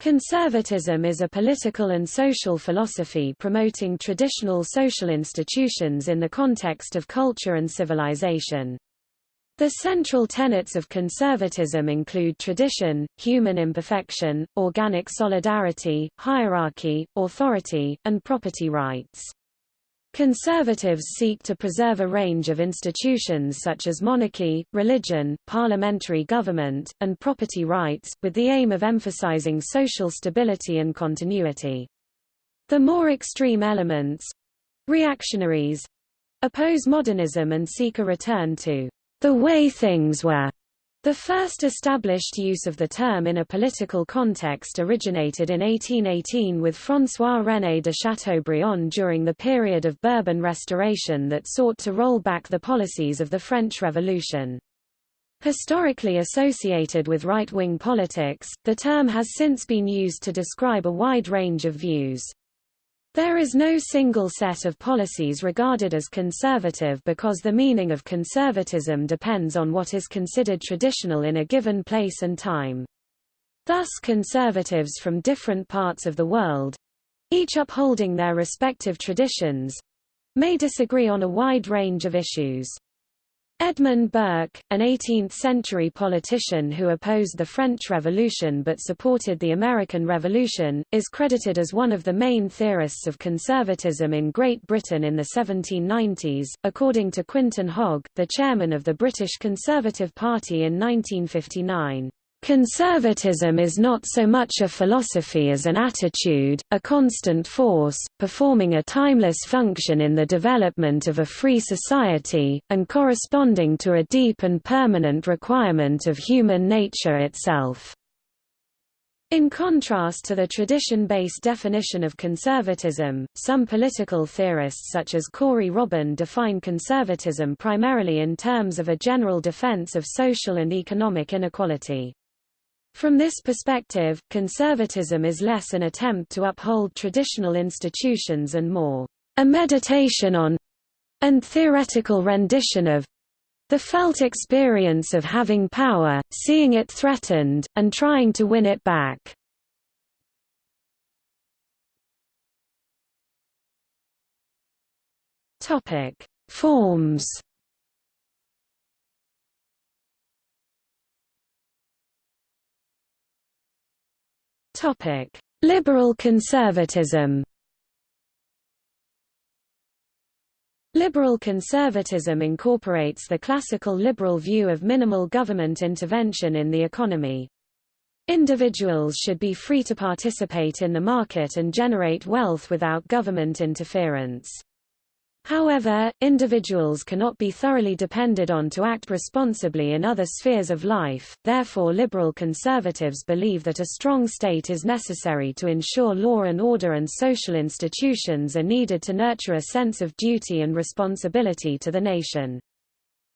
Conservatism is a political and social philosophy promoting traditional social institutions in the context of culture and civilization. The central tenets of conservatism include tradition, human imperfection, organic solidarity, hierarchy, authority, and property rights. Conservatives seek to preserve a range of institutions such as monarchy, religion, parliamentary government, and property rights, with the aim of emphasizing social stability and continuity. The more extreme elements—reactionaries—oppose modernism and seek a return to the way things were the first established use of the term in a political context originated in 1818 with François-René de Chateaubriand during the period of Bourbon Restoration that sought to roll back the policies of the French Revolution. Historically associated with right-wing politics, the term has since been used to describe a wide range of views. There is no single set of policies regarded as conservative because the meaning of conservatism depends on what is considered traditional in a given place and time. Thus conservatives from different parts of the world—each upholding their respective traditions—may disagree on a wide range of issues. Edmund Burke, an 18th-century politician who opposed the French Revolution but supported the American Revolution, is credited as one of the main theorists of conservatism in Great Britain in the 1790s. According to Quintin Hogg, the chairman of the British Conservative Party in 1959, Conservatism is not so much a philosophy as an attitude, a constant force, performing a timeless function in the development of a free society, and corresponding to a deep and permanent requirement of human nature itself. In contrast to the tradition-based definition of conservatism, some political theorists such as Corey Robin define conservatism primarily in terms of a general defense of social and economic inequality. From this perspective, conservatism is less an attempt to uphold traditional institutions and more a meditation on and theoretical rendition of the felt experience of having power, seeing it threatened, and trying to win it back. Topic: Forms Topic: Liberal conservatism. Liberal conservatism incorporates the classical liberal view of minimal government intervention in the economy. Individuals should be free to participate in the market and generate wealth without government interference. However, individuals cannot be thoroughly depended on to act responsibly in other spheres of life, therefore liberal conservatives believe that a strong state is necessary to ensure law and order and social institutions are needed to nurture a sense of duty and responsibility to the nation.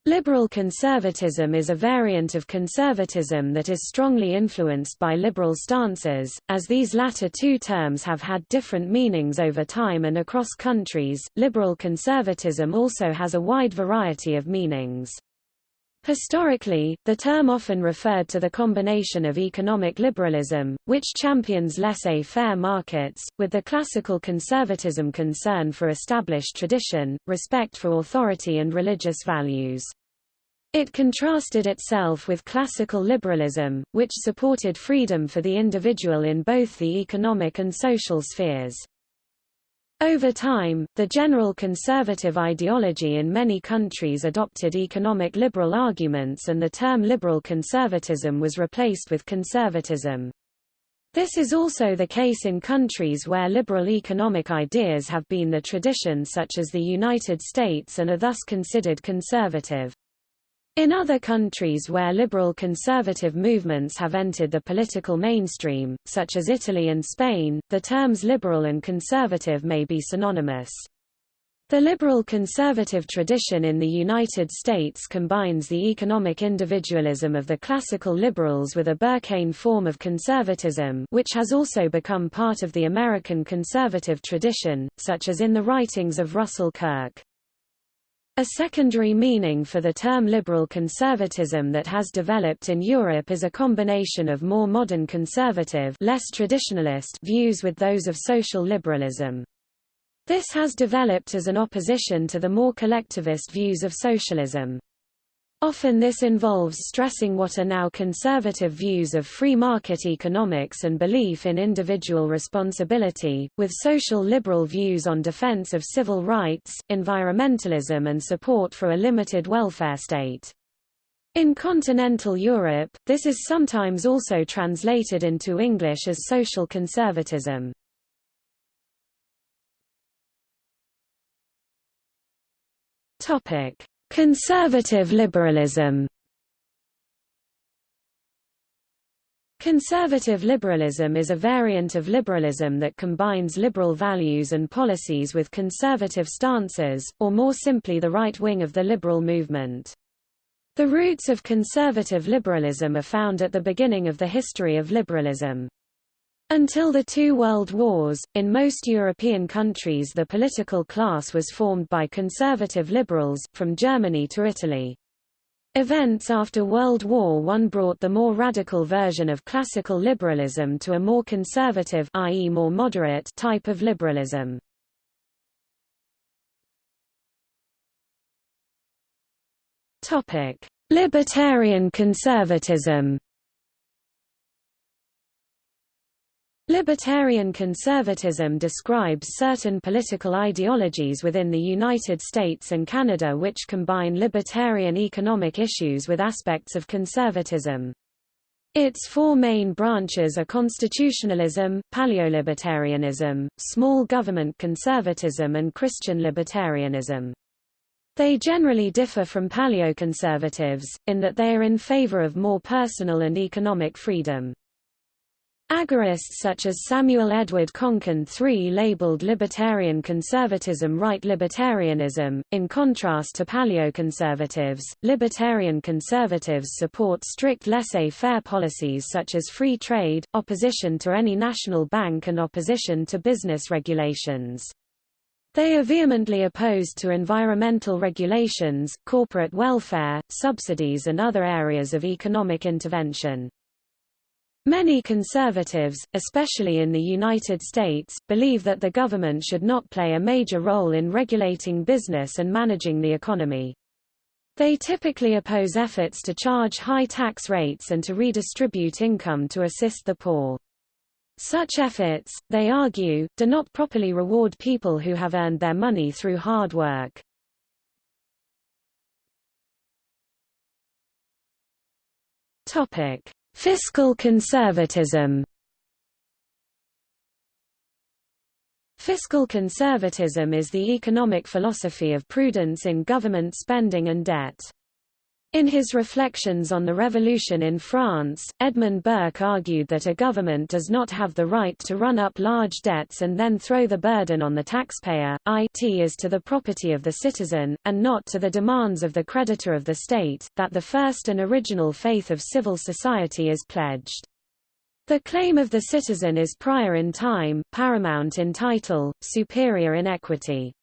Liberal conservatism is a variant of conservatism that is strongly influenced by liberal stances, as these latter two terms have had different meanings over time and across countries. Liberal conservatism also has a wide variety of meanings. Historically, the term often referred to the combination of economic liberalism, which champions laissez-faire markets, with the classical conservatism concern for established tradition, respect for authority and religious values. It contrasted itself with classical liberalism, which supported freedom for the individual in both the economic and social spheres. Over time, the general conservative ideology in many countries adopted economic liberal arguments and the term liberal conservatism was replaced with conservatism. This is also the case in countries where liberal economic ideas have been the tradition such as the United States and are thus considered conservative. In other countries where liberal conservative movements have entered the political mainstream, such as Italy and Spain, the terms liberal and conservative may be synonymous. The liberal conservative tradition in the United States combines the economic individualism of the classical liberals with a Burkean form of conservatism which has also become part of the American conservative tradition, such as in the writings of Russell Kirk. A secondary meaning for the term liberal conservatism that has developed in Europe is a combination of more modern conservative less traditionalist views with those of social liberalism. This has developed as an opposition to the more collectivist views of socialism. Often this involves stressing what are now conservative views of free market economics and belief in individual responsibility, with social liberal views on defense of civil rights, environmentalism and support for a limited welfare state. In continental Europe, this is sometimes also translated into English as social conservatism. Topic: Conservative liberalism Conservative liberalism is a variant of liberalism that combines liberal values and policies with conservative stances, or more simply the right wing of the liberal movement. The roots of conservative liberalism are found at the beginning of the history of liberalism. Until the two world wars, in most European countries the political class was formed by conservative liberals, from Germany to Italy. Events after World War I brought the more radical version of classical liberalism to a more conservative i.e. more moderate type of liberalism. Libertarian conservatism Libertarian conservatism describes certain political ideologies within the United States and Canada which combine libertarian economic issues with aspects of conservatism. Its four main branches are constitutionalism, paleolibertarianism, small government conservatism and Christian libertarianism. They generally differ from paleoconservatives, in that they are in favor of more personal and economic freedom. Agorists such as Samuel Edward Konkin III labeled libertarian conservatism right libertarianism. In contrast to paleoconservatives, libertarian conservatives support strict laissez-faire policies such as free trade, opposition to any national bank and opposition to business regulations. They are vehemently opposed to environmental regulations, corporate welfare, subsidies and other areas of economic intervention. Many conservatives, especially in the United States, believe that the government should not play a major role in regulating business and managing the economy. They typically oppose efforts to charge high tax rates and to redistribute income to assist the poor. Such efforts, they argue, do not properly reward people who have earned their money through hard work. Topic: Fiscal conservatism Fiscal conservatism is the economic philosophy of prudence in government spending and debt. In his reflections on the revolution in France, Edmund Burke argued that a government does not have the right to run up large debts and then throw the burden on the taxpayer, it is to the property of the citizen, and not to the demands of the creditor of the state, that the first and original faith of civil society is pledged. The claim of the citizen is prior in time, paramount in title, superior in equity.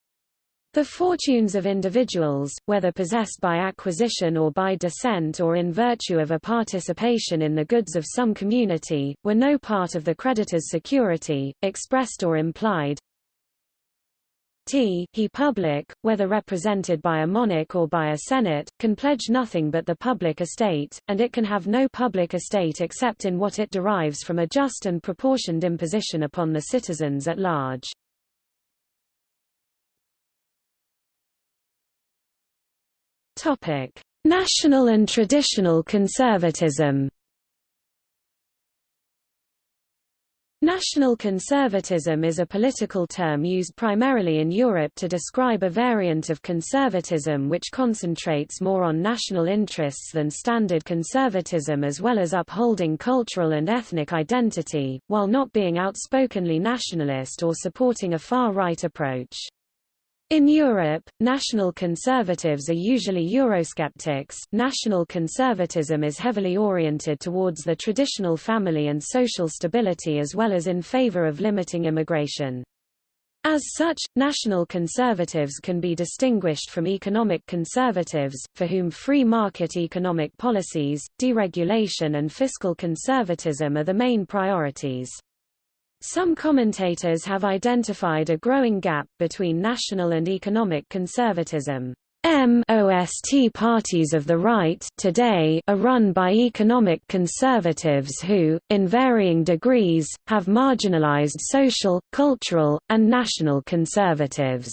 The fortunes of individuals, whether possessed by acquisition or by descent or in virtue of a participation in the goods of some community, were no part of the creditor's security, expressed or implied. T he public, whether represented by a monarch or by a senate, can pledge nothing but the public estate, and it can have no public estate except in what it derives from a just and proportioned imposition upon the citizens at large. Topic: National and traditional conservatism. National conservatism is a political term used primarily in Europe to describe a variant of conservatism which concentrates more on national interests than standard conservatism as well as upholding cultural and ethnic identity, while not being outspokenly nationalist or supporting a far-right approach. In Europe, national conservatives are usually Eurosceptics. National conservatism is heavily oriented towards the traditional family and social stability as well as in favor of limiting immigration. As such, national conservatives can be distinguished from economic conservatives, for whom free market economic policies, deregulation and fiscal conservatism are the main priorities. Some commentators have identified a growing gap between national and economic conservatism. MOST parties of the right today are run by economic conservatives who, in varying degrees, have marginalized social, cultural, and national conservatives.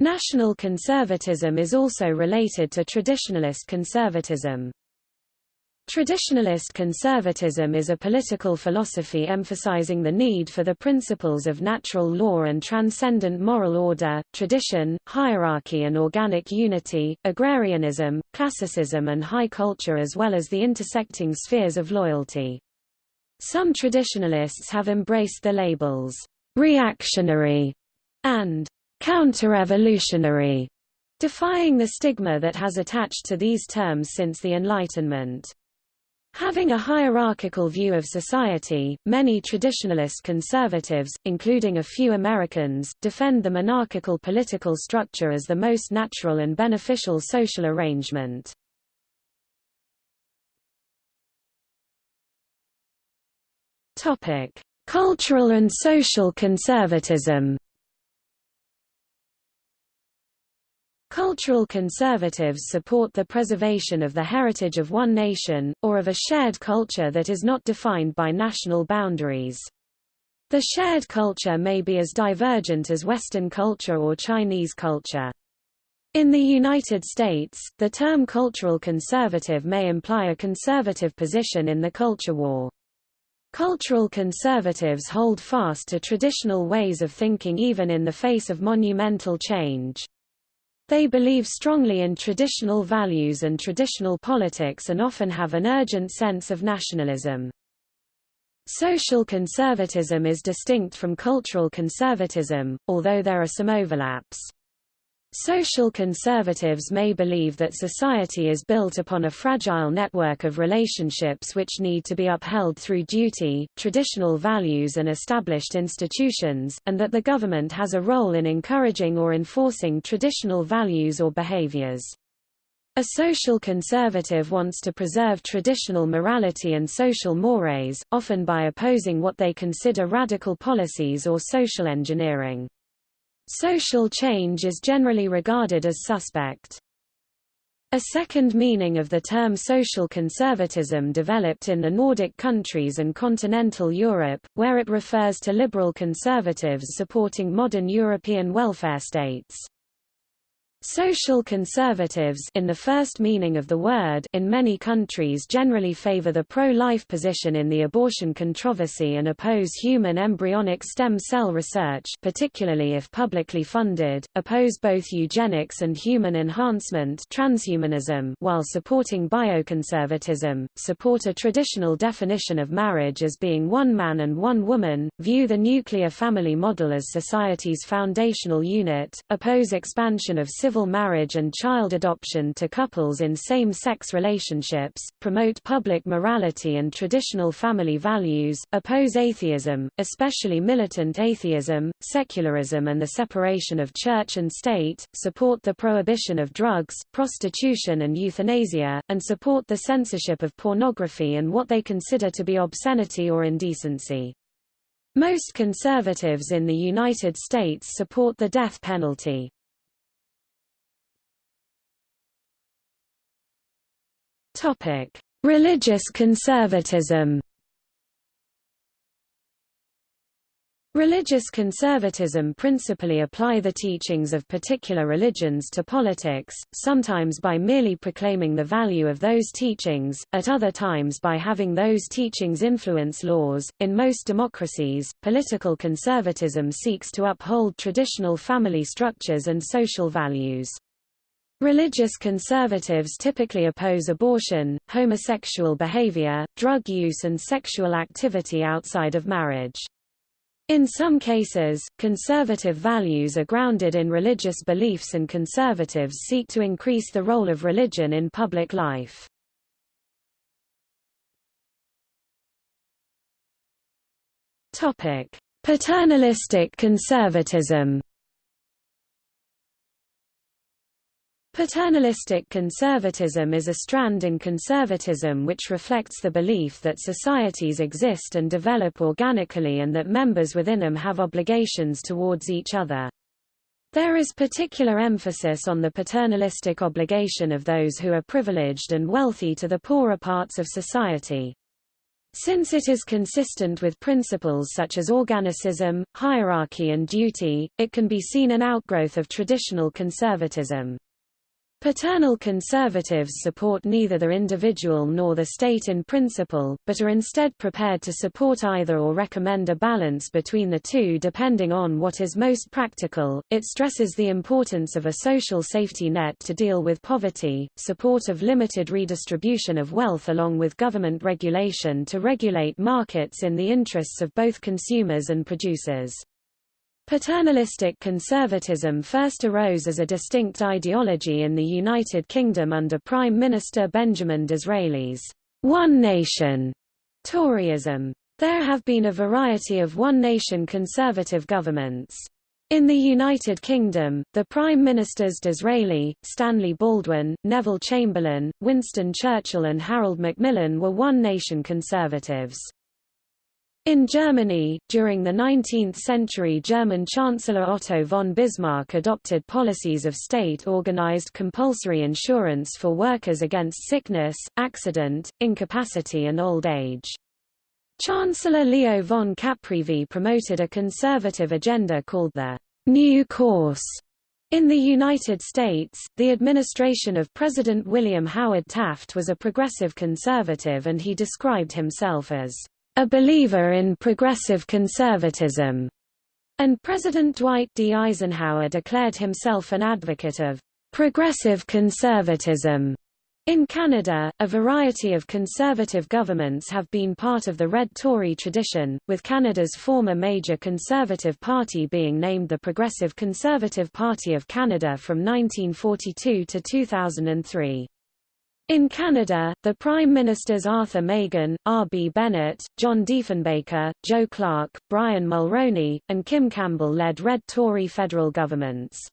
National conservatism is also related to traditionalist conservatism. Traditionalist conservatism is a political philosophy emphasizing the need for the principles of natural law and transcendent moral order, tradition, hierarchy and organic unity, agrarianism, classicism and high culture as well as the intersecting spheres of loyalty. Some traditionalists have embraced the labels, reactionary and counter-revolutionary, defying the stigma that has attached to these terms since the Enlightenment. Having a hierarchical view of society, many traditionalist conservatives, including a few Americans, defend the monarchical political structure as the most natural and beneficial social arrangement. Cultural and social conservatism Cultural conservatives support the preservation of the heritage of one nation, or of a shared culture that is not defined by national boundaries. The shared culture may be as divergent as Western culture or Chinese culture. In the United States, the term cultural conservative may imply a conservative position in the culture war. Cultural conservatives hold fast to traditional ways of thinking even in the face of monumental change. They believe strongly in traditional values and traditional politics and often have an urgent sense of nationalism. Social conservatism is distinct from cultural conservatism, although there are some overlaps. Social conservatives may believe that society is built upon a fragile network of relationships which need to be upheld through duty, traditional values and established institutions, and that the government has a role in encouraging or enforcing traditional values or behaviors. A social conservative wants to preserve traditional morality and social mores, often by opposing what they consider radical policies or social engineering. Social change is generally regarded as suspect. A second meaning of the term social conservatism developed in the Nordic countries and continental Europe, where it refers to liberal conservatives supporting modern European welfare states. Social conservatives in the first meaning of the word in many countries generally favor the pro-life position in the abortion controversy and oppose human embryonic stem cell research particularly if publicly funded, oppose both eugenics and human enhancement transhumanism while supporting bioconservatism, support a traditional definition of marriage as being one man and one woman, view the nuclear family model as society's foundational unit, oppose expansion of civil marriage and child adoption to couples in same-sex relationships, promote public morality and traditional family values, oppose atheism, especially militant atheism, secularism and the separation of church and state, support the prohibition of drugs, prostitution and euthanasia, and support the censorship of pornography and what they consider to be obscenity or indecency. Most conservatives in the United States support the death penalty. Topic: Religious conservatism. Religious conservatism principally apply the teachings of particular religions to politics, sometimes by merely proclaiming the value of those teachings, at other times by having those teachings influence laws. In most democracies, political conservatism seeks to uphold traditional family structures and social values. Religious conservatives typically oppose abortion, homosexual behavior, drug use and sexual activity outside of marriage. In some cases, conservative values are grounded in religious beliefs and conservatives seek to increase the role of religion in public life. Paternalistic conservatism Paternalistic conservatism is a strand in conservatism which reflects the belief that societies exist and develop organically and that members within them have obligations towards each other. There is particular emphasis on the paternalistic obligation of those who are privileged and wealthy to the poorer parts of society. Since it is consistent with principles such as organicism, hierarchy and duty, it can be seen an outgrowth of traditional conservatism. Paternal conservatives support neither the individual nor the state in principle, but are instead prepared to support either or recommend a balance between the two depending on what is most practical. It stresses the importance of a social safety net to deal with poverty, support of limited redistribution of wealth along with government regulation to regulate markets in the interests of both consumers and producers. Paternalistic conservatism first arose as a distinct ideology in the United Kingdom under Prime Minister Benjamin Disraeli's One Nation Toryism. There have been a variety of one-nation conservative governments. In the United Kingdom, the Prime Ministers Disraeli, Stanley Baldwin, Neville Chamberlain, Winston Churchill and Harold Macmillan were one-nation conservatives. In Germany, during the 19th century German Chancellor Otto von Bismarck adopted policies of state-organized compulsory insurance for workers against sickness, accident, incapacity and old age. Chancellor Leo von Caprivi promoted a conservative agenda called the New Course. In the United States, the administration of President William Howard Taft was a progressive conservative and he described himself as a believer in progressive conservatism, and President Dwight D. Eisenhower declared himself an advocate of progressive conservatism. In Canada, a variety of conservative governments have been part of the Red Tory tradition, with Canada's former major conservative party being named the Progressive Conservative Party of Canada from 1942 to 2003. In Canada, the Prime Ministers Arthur Meighen, R. B. Bennett, John Diefenbaker, Joe Clark, Brian Mulroney, and Kim Campbell led Red Tory federal governments.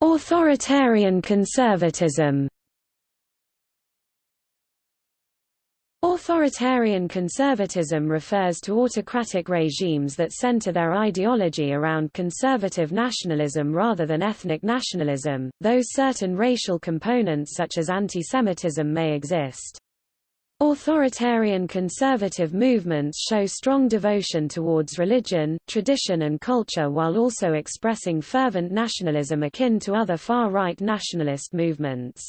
Authoritarian conservatism Authoritarian conservatism refers to autocratic regimes that center their ideology around conservative nationalism rather than ethnic nationalism, though certain racial components such as anti-Semitism may exist. Authoritarian conservative movements show strong devotion towards religion, tradition and culture while also expressing fervent nationalism akin to other far-right nationalist movements.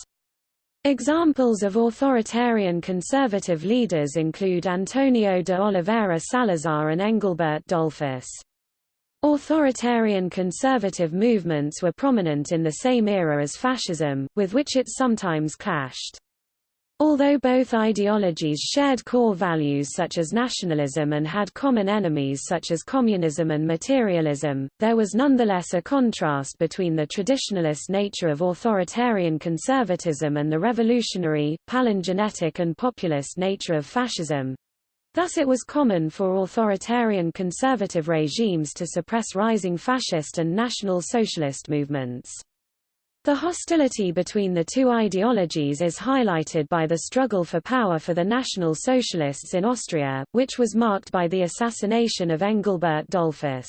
Examples of authoritarian conservative leaders include Antonio de Oliveira Salazar and Engelbert Dollfuss. Authoritarian conservative movements were prominent in the same era as fascism, with which it sometimes clashed. Although both ideologies shared core values such as nationalism and had common enemies such as communism and materialism, there was nonetheless a contrast between the traditionalist nature of authoritarian conservatism and the revolutionary, palingenetic and populist nature of fascism. Thus it was common for authoritarian conservative regimes to suppress rising fascist and national socialist movements. The hostility between the two ideologies is highlighted by the struggle for power for the National Socialists in Austria, which was marked by the assassination of Engelbert Dollfuss.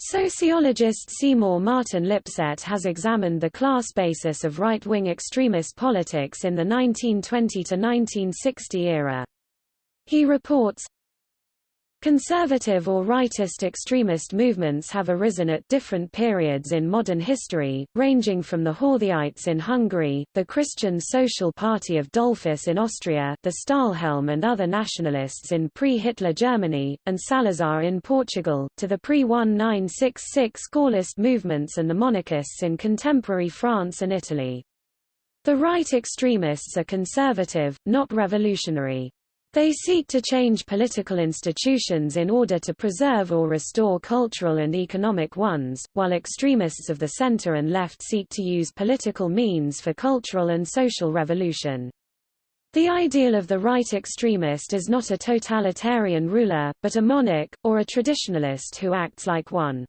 Sociologist Seymour Martin Lipset has examined the class basis of right-wing extremist politics in the 1920–1960 era. He reports, Conservative or rightist extremist movements have arisen at different periods in modern history, ranging from the Horthyites in Hungary, the Christian Social Party of Dollfuss in Austria, the Stahlhelm and other nationalists in pre-Hitler Germany, and Salazar in Portugal, to the pre-1966 Gaullist movements and the monarchists in contemporary France and Italy. The right extremists are conservative, not revolutionary. They seek to change political institutions in order to preserve or restore cultural and economic ones, while extremists of the center and left seek to use political means for cultural and social revolution. The ideal of the right extremist is not a totalitarian ruler, but a monarch, or a traditionalist who acts like one.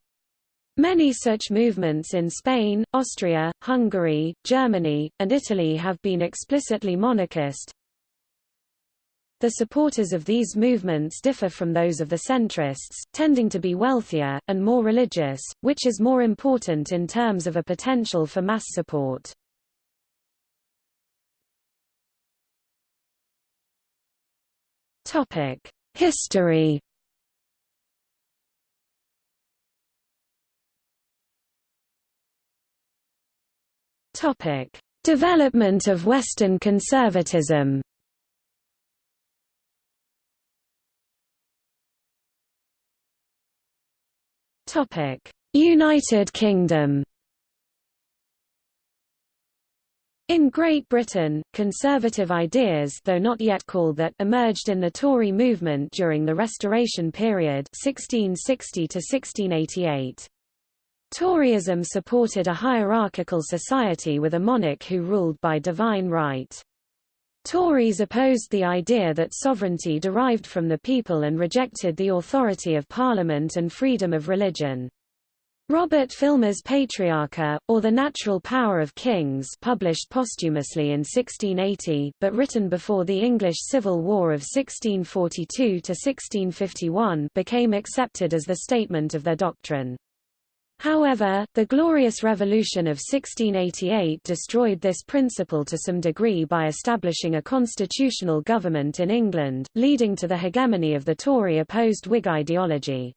Many such movements in Spain, Austria, Hungary, Germany, and Italy have been explicitly monarchist. The supporters of these movements differ from those of the centrists, tending to be wealthier, and more religious, which is more important in terms of a potential for mass support. History Development of Western conservatism. United Kingdom. In Great Britain, conservative ideas though not yet called that emerged in the Tory movement during the Restoration period 1660 to 1688. Toryism supported a hierarchical society with a monarch who ruled by divine right. Tories opposed the idea that sovereignty derived from the people and rejected the authority of parliament and freedom of religion. Robert Filmer's Patriarcha, or The Natural Power of Kings published posthumously in 1680, but written before the English Civil War of 1642–1651 became accepted as the statement of their doctrine. However, the Glorious Revolution of 1688 destroyed this principle to some degree by establishing a constitutional government in England, leading to the hegemony of the Tory-opposed Whig ideology.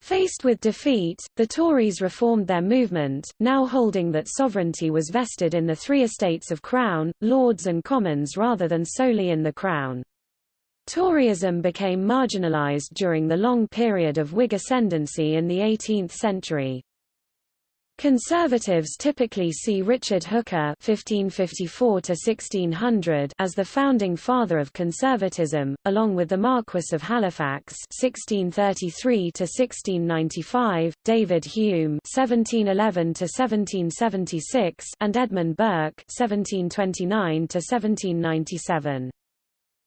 Faced with defeat, the Tories reformed their movement, now holding that sovereignty was vested in the three estates of Crown, Lords and Commons rather than solely in the Crown. Toryism became marginalized during the long period of Whig ascendancy in the 18th century. Conservatives typically see Richard Hooker (1554–1600) as the founding father of conservatism, along with the Marquess of Halifax (1633–1695), David Hume (1711–1776), and Edmund Burke (1729–1797).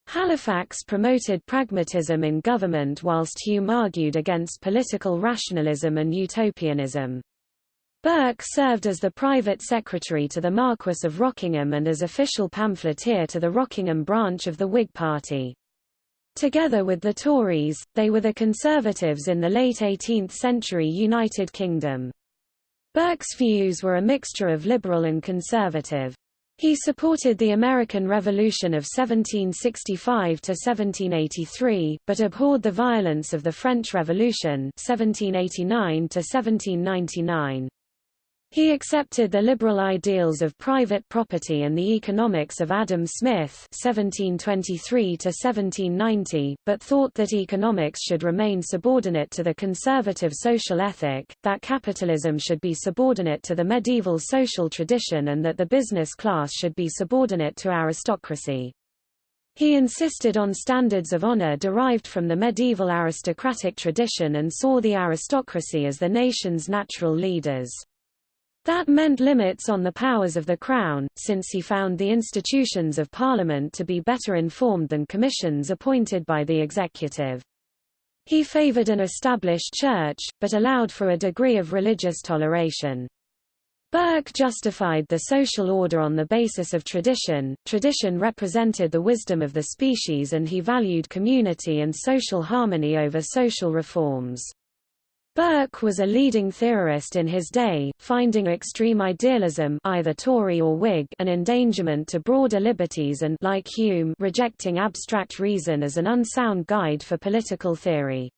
Halifax promoted pragmatism in government whilst Hume argued against political rationalism and utopianism. Burke served as the private secretary to the Marquess of Rockingham and as official pamphleteer to the Rockingham branch of the Whig Party. Together with the Tories, they were the Conservatives in the late 18th-century United Kingdom. Burke's views were a mixture of liberal and conservative. He supported the American Revolution of 1765–1783, but abhorred the violence of the French Revolution 1789–1799. He accepted the liberal ideals of private property and the economics of Adam Smith (1723–1790), but thought that economics should remain subordinate to the conservative social ethic, that capitalism should be subordinate to the medieval social tradition, and that the business class should be subordinate to aristocracy. He insisted on standards of honor derived from the medieval aristocratic tradition and saw the aristocracy as the nation's natural leaders. That meant limits on the powers of the Crown, since he found the institutions of Parliament to be better informed than commissions appointed by the executive. He favoured an established church, but allowed for a degree of religious toleration. Burke justified the social order on the basis of tradition. Tradition represented the wisdom of the species and he valued community and social harmony over social reforms. Burke was a leading theorist in his day, finding extreme idealism either Tory or Whig an endangerment to broader liberties and like Hume rejecting abstract reason as an unsound guide for political theory.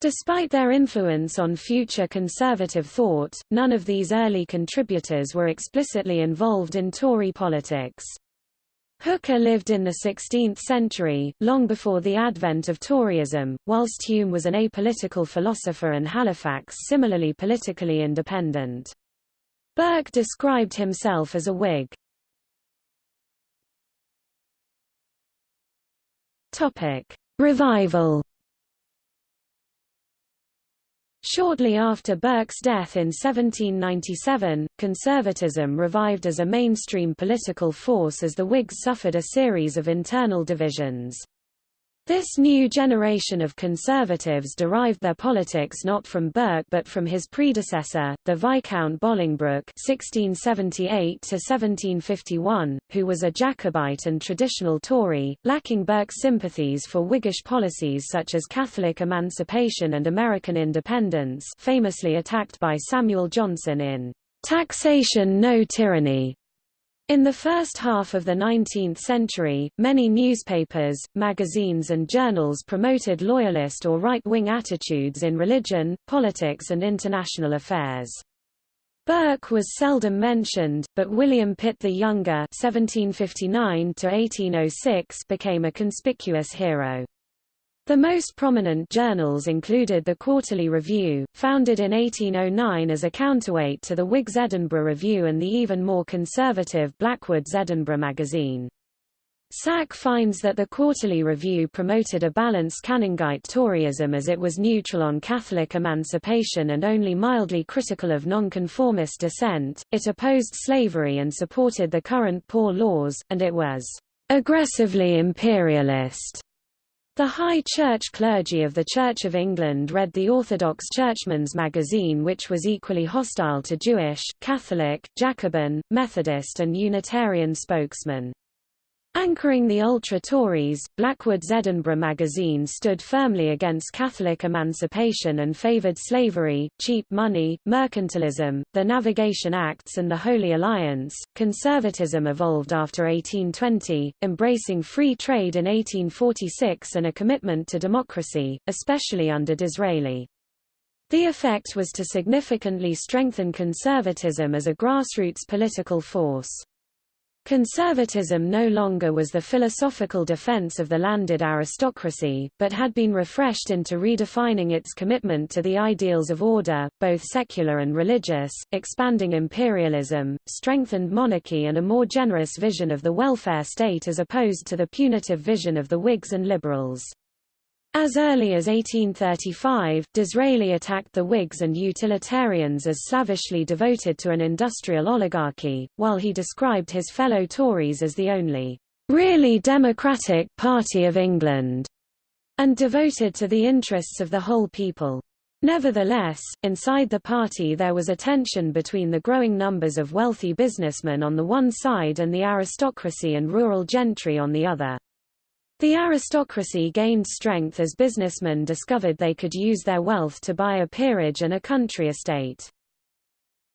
Despite their influence on future conservative thought, none of these early contributors were explicitly involved in Tory politics. Hooker lived in the 16th century, long before the advent of Toryism, whilst Hume was an apolitical philosopher and Halifax similarly politically independent. Burke described himself as a Whig. Revival Shortly after Burke's death in 1797, conservatism revived as a mainstream political force as the Whigs suffered a series of internal divisions. This new generation of conservatives derived their politics not from Burke but from his predecessor, the Viscount Bolingbroke (1678–1751), who was a Jacobite and traditional Tory, lacking Burke's sympathies for Whiggish policies such as Catholic emancipation and American independence, famously attacked by Samuel Johnson in "Taxation No Tyranny", in the first half of the 19th century, many newspapers, magazines and journals promoted loyalist or right-wing attitudes in religion, politics and international affairs. Burke was seldom mentioned, but William Pitt the Younger (1759–1806) became a conspicuous hero. The most prominent journals included the Quarterly Review, founded in 1809 as a counterweight to the Whig's Edinburgh Review and the even more conservative Blackwood's Edinburgh magazine. Sack finds that the Quarterly Review promoted a balanced Canningite Toryism as it was neutral on Catholic emancipation and only mildly critical of nonconformist dissent, it opposed slavery and supported the current poor laws, and it was aggressively imperialist. The High Church clergy of the Church of England read the Orthodox Churchman's magazine which was equally hostile to Jewish, Catholic, Jacobin, Methodist and Unitarian spokesmen. Anchoring the ultra-Tories, Blackwood's Edinburgh magazine stood firmly against Catholic emancipation and favoured slavery, cheap money, mercantilism, the Navigation Acts and the Holy Alliance. Conservatism evolved after 1820, embracing free trade in 1846 and a commitment to democracy, especially under Disraeli. The effect was to significantly strengthen conservatism as a grassroots political force. Conservatism no longer was the philosophical defense of the landed aristocracy, but had been refreshed into redefining its commitment to the ideals of order, both secular and religious, expanding imperialism, strengthened monarchy and a more generous vision of the welfare state as opposed to the punitive vision of the Whigs and Liberals. As early as 1835, Disraeli attacked the Whigs and utilitarians as slavishly devoted to an industrial oligarchy, while he described his fellow Tories as the only really democratic party of England, and devoted to the interests of the whole people. Nevertheless, inside the party there was a tension between the growing numbers of wealthy businessmen on the one side and the aristocracy and rural gentry on the other. The aristocracy gained strength as businessmen discovered they could use their wealth to buy a peerage and a country estate.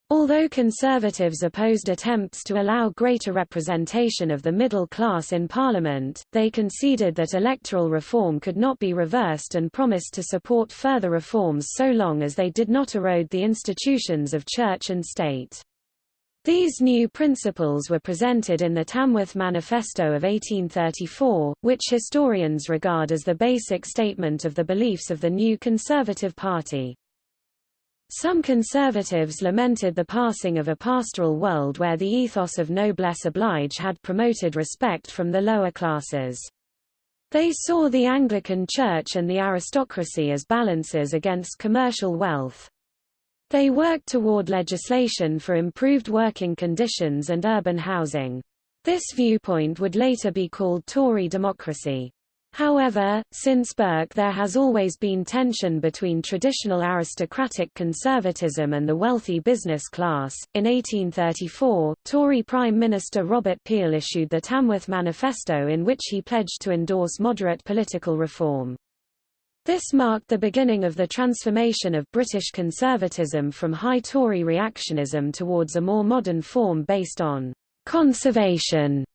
Although conservatives opposed attempts to allow greater representation of the middle class in Parliament, they conceded that electoral reform could not be reversed and promised to support further reforms so long as they did not erode the institutions of church and state. These new principles were presented in the Tamworth Manifesto of 1834, which historians regard as the basic statement of the beliefs of the new Conservative Party. Some conservatives lamented the passing of a pastoral world where the ethos of noblesse oblige had promoted respect from the lower classes. They saw the Anglican Church and the aristocracy as balances against commercial wealth. They worked toward legislation for improved working conditions and urban housing. This viewpoint would later be called Tory democracy. However, since Burke there has always been tension between traditional aristocratic conservatism and the wealthy business class. In 1834, Tory Prime Minister Robert Peel issued the Tamworth Manifesto in which he pledged to endorse moderate political reform. This marked the beginning of the transformation of British conservatism from high Tory reactionism towards a more modern form based on conservation.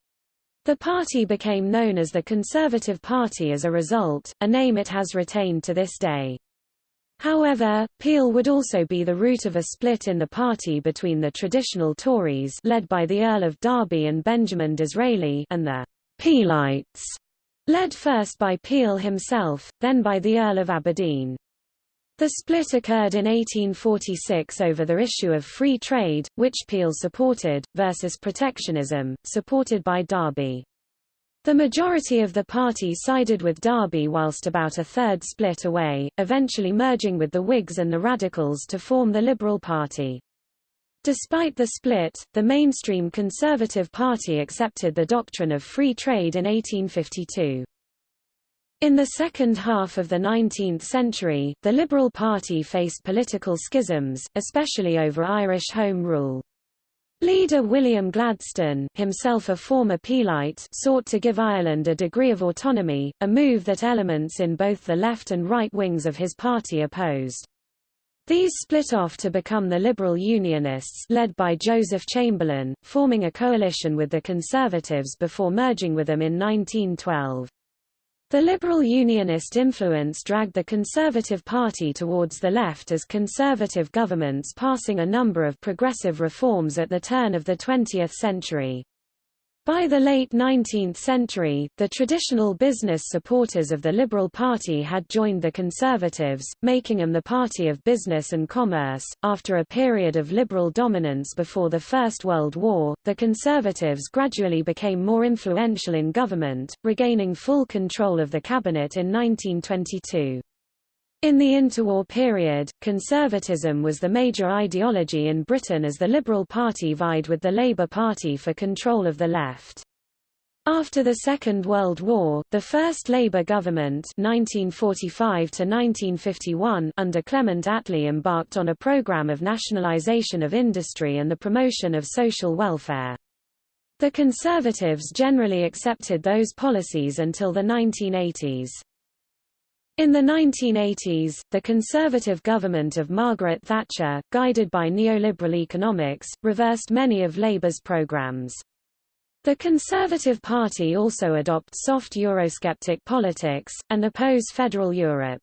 The party became known as the Conservative Party as a result, a name it has retained to this day. However, Peel would also be the root of a split in the party between the traditional Tories led by the Earl of Derby and Benjamin Disraeli and the Peelites Led first by Peel himself, then by the Earl of Aberdeen. The split occurred in 1846 over the issue of free trade, which Peel supported, versus protectionism, supported by Derby. The majority of the party sided with Derby whilst about a third split away, eventually merging with the Whigs and the Radicals to form the Liberal Party. Despite the split, the mainstream Conservative Party accepted the doctrine of free trade in 1852. In the second half of the 19th century, the Liberal Party faced political schisms, especially over Irish Home Rule. Leader William Gladstone, himself a former Peelite, sought to give Ireland a degree of autonomy, a move that elements in both the left and right wings of his party opposed. These split off to become the Liberal Unionists led by Joseph Chamberlain, forming a coalition with the Conservatives before merging with them in 1912. The liberal unionist influence dragged the Conservative Party towards the left as conservative governments passing a number of progressive reforms at the turn of the 20th century. By the late 19th century, the traditional business supporters of the Liberal Party had joined the Conservatives, making them the party of business and commerce. After a period of liberal dominance before the First World War, the Conservatives gradually became more influential in government, regaining full control of the cabinet in 1922. In the interwar period, conservatism was the major ideology in Britain as the Liberal Party vied with the Labour Party for control of the left. After the Second World War, the first Labour government 1945 under Clement Attlee embarked on a programme of nationalisation of industry and the promotion of social welfare. The Conservatives generally accepted those policies until the 1980s. In the 1980s, the Conservative government of Margaret Thatcher, guided by neoliberal economics, reversed many of Labour's programmes. The Conservative Party also adopt soft Eurosceptic politics, and oppose federal Europe.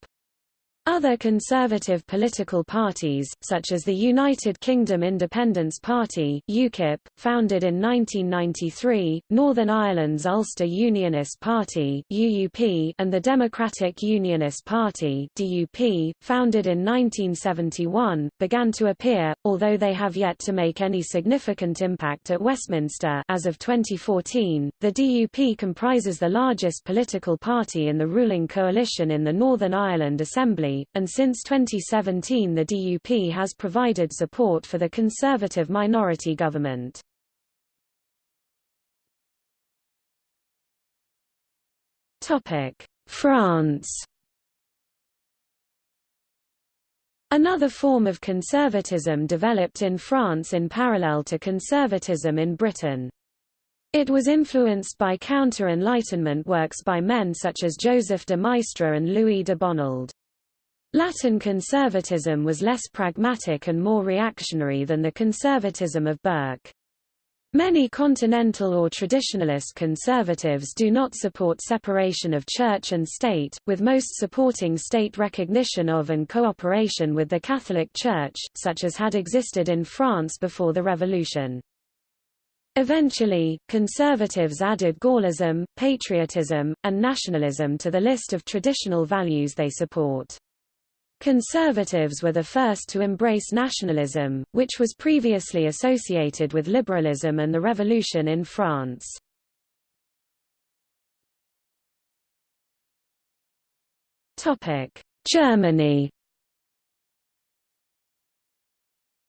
Other conservative political parties, such as the United Kingdom Independence Party UKIP, founded in 1993, Northern Ireland's Ulster Unionist Party UUP, and the Democratic Unionist Party DUP, founded in 1971, began to appear, although they have yet to make any significant impact at Westminster as of 2014. The DUP comprises the largest political party in the ruling coalition in the Northern Ireland Assembly and since 2017 the DUP has provided support for the Conservative minority government. France Another form of conservatism developed in France in parallel to conservatism in Britain. It was influenced by counter-Enlightenment works by men such as Joseph de Maistre and Louis de Bonald. Latin conservatism was less pragmatic and more reactionary than the conservatism of Burke. Many continental or traditionalist conservatives do not support separation of church and state, with most supporting state recognition of and cooperation with the Catholic Church, such as had existed in France before the Revolution. Eventually, conservatives added Gaullism, patriotism, and nationalism to the list of traditional values they support. Conservatives were the first to embrace nationalism, which was previously associated with liberalism and the revolution in France. Germany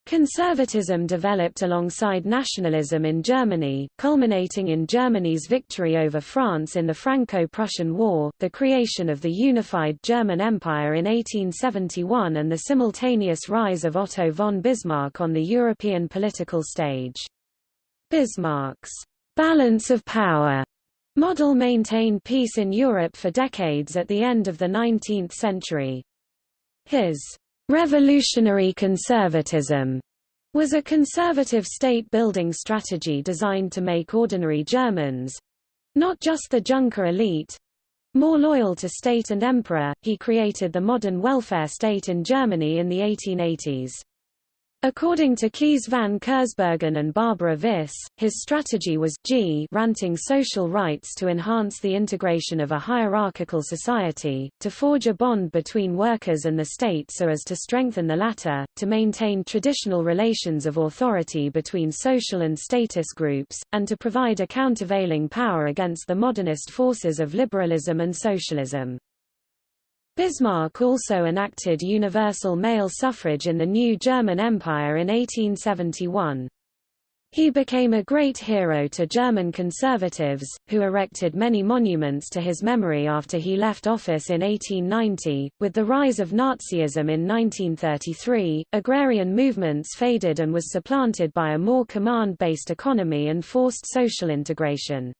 Conservatism developed alongside nationalism in Germany, culminating in Germany's victory over France in the Franco-Prussian War, the creation of the unified German Empire in 1871 and the simultaneous rise of Otto von Bismarck on the European political stage. Bismarck's balance of power model maintained peace in Europe for decades at the end of the 19th century. His Revolutionary conservatism was a conservative state-building strategy designed to make ordinary Germans—not just the Junker elite—more loyal to state and emperor. He created the modern welfare state in Germany in the 1880s. According to Kees van Kersbergen and Barbara Vis, his strategy was G ranting social rights to enhance the integration of a hierarchical society, to forge a bond between workers and the state so as to strengthen the latter, to maintain traditional relations of authority between social and status groups, and to provide a countervailing power against the modernist forces of liberalism and socialism. Bismarck also enacted universal male suffrage in the new German Empire in 1871. He became a great hero to German conservatives, who erected many monuments to his memory after he left office in 1890. With the rise of Nazism in 1933, agrarian movements faded and was supplanted by a more command-based economy and forced social integration.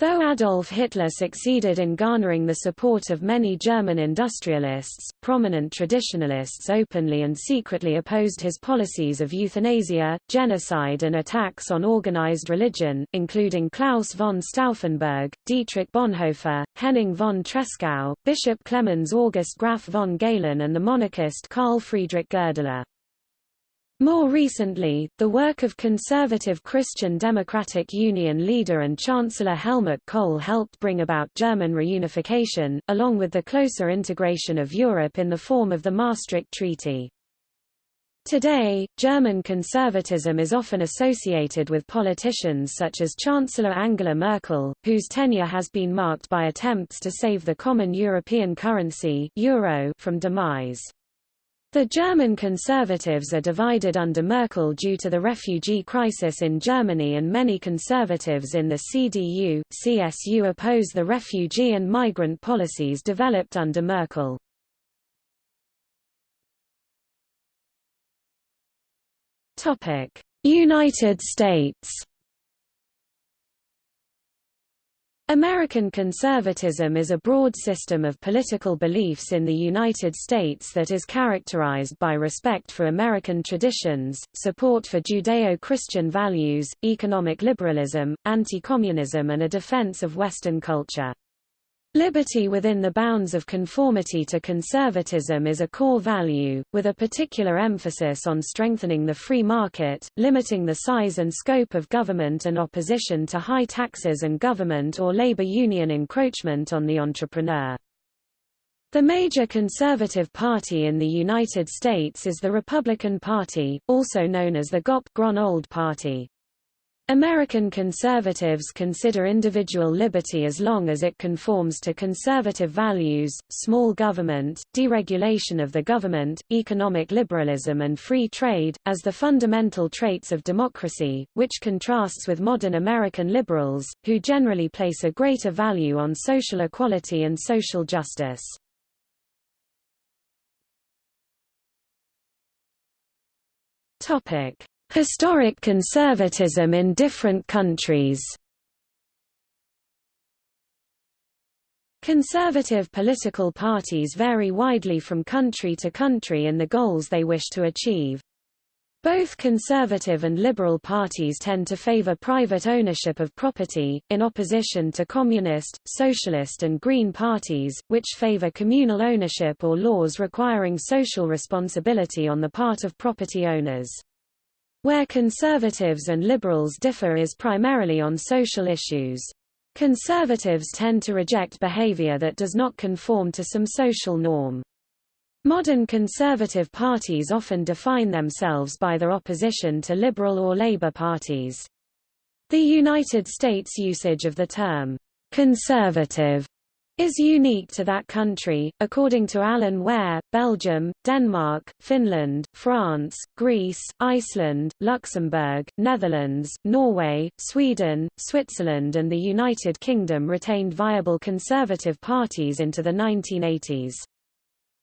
Though Adolf Hitler succeeded in garnering the support of many German industrialists, prominent traditionalists openly and secretly opposed his policies of euthanasia, genocide and attacks on organized religion, including Claus von Stauffenberg, Dietrich Bonhoeffer, Henning von Tresckow, Bishop Clemens August Graf von Galen and the monarchist Carl Friedrich Goerdeler. More recently, the work of conservative Christian Democratic Union leader and Chancellor Helmut Kohl helped bring about German reunification, along with the closer integration of Europe in the form of the Maastricht Treaty. Today, German conservatism is often associated with politicians such as Chancellor Angela Merkel, whose tenure has been marked by attempts to save the common European currency euro from demise. The German conservatives are divided under Merkel due to the refugee crisis in Germany and many conservatives in the CDU, CSU oppose the refugee and migrant policies developed under Merkel. United States American conservatism is a broad system of political beliefs in the United States that is characterized by respect for American traditions, support for Judeo-Christian values, economic liberalism, anti-communism and a defense of Western culture. Liberty within the bounds of conformity to conservatism is a core value, with a particular emphasis on strengthening the free market, limiting the size and scope of government and opposition to high taxes and government or labor union encroachment on the entrepreneur. The major conservative party in the United States is the Republican Party, also known as the GOP-Grand-Old Party. American conservatives consider individual liberty as long as it conforms to conservative values, small government, deregulation of the government, economic liberalism and free trade, as the fundamental traits of democracy, which contrasts with modern American liberals, who generally place a greater value on social equality and social justice. Topic. Historic conservatism in different countries Conservative political parties vary widely from country to country in the goals they wish to achieve. Both conservative and liberal parties tend to favor private ownership of property, in opposition to communist, socialist and green parties, which favor communal ownership or laws requiring social responsibility on the part of property owners. Where conservatives and liberals differ is primarily on social issues. Conservatives tend to reject behavior that does not conform to some social norm. Modern conservative parties often define themselves by their opposition to liberal or labor parties. The United States usage of the term conservative is unique to that country, according to Alan Ware, Belgium, Denmark, Finland, France, Greece, Iceland, Luxembourg, Netherlands, Norway, Sweden, Switzerland and the United Kingdom retained viable conservative parties into the 1980s.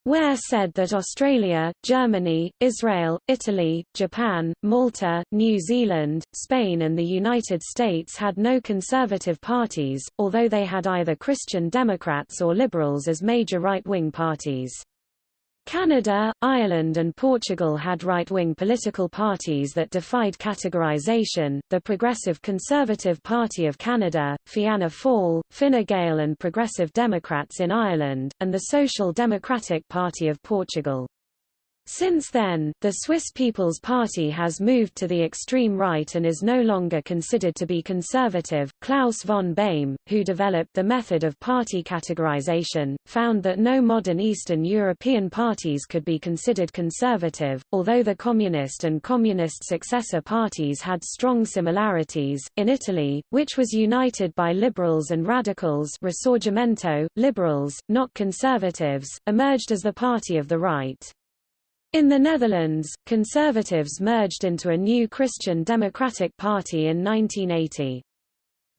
Ware said that Australia, Germany, Israel, Italy, Japan, Malta, New Zealand, Spain and the United States had no conservative parties, although they had either Christian Democrats or Liberals as major right-wing parties. Canada, Ireland and Portugal had right-wing political parties that defied categorization, the Progressive Conservative Party of Canada, Fianna Fáil, Fine Gael and Progressive Democrats in Ireland, and the Social Democratic Party of Portugal. Since then, the Swiss People's Party has moved to the extreme right and is no longer considered to be conservative. Klaus von Beyme, who developed the method of party categorization, found that no modern Eastern European parties could be considered conservative, although the Communist and Communist successor parties had strong similarities. In Italy, which was united by liberals and radicals, Risorgimento, liberals, not conservatives, emerged as the party of the right. In the Netherlands, conservatives merged into a new Christian Democratic Party in 1980.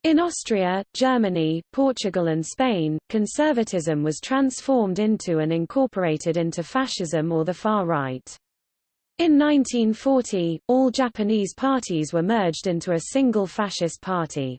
In Austria, Germany, Portugal and Spain, conservatism was transformed into and incorporated into fascism or the far right. In 1940, all Japanese parties were merged into a single fascist party.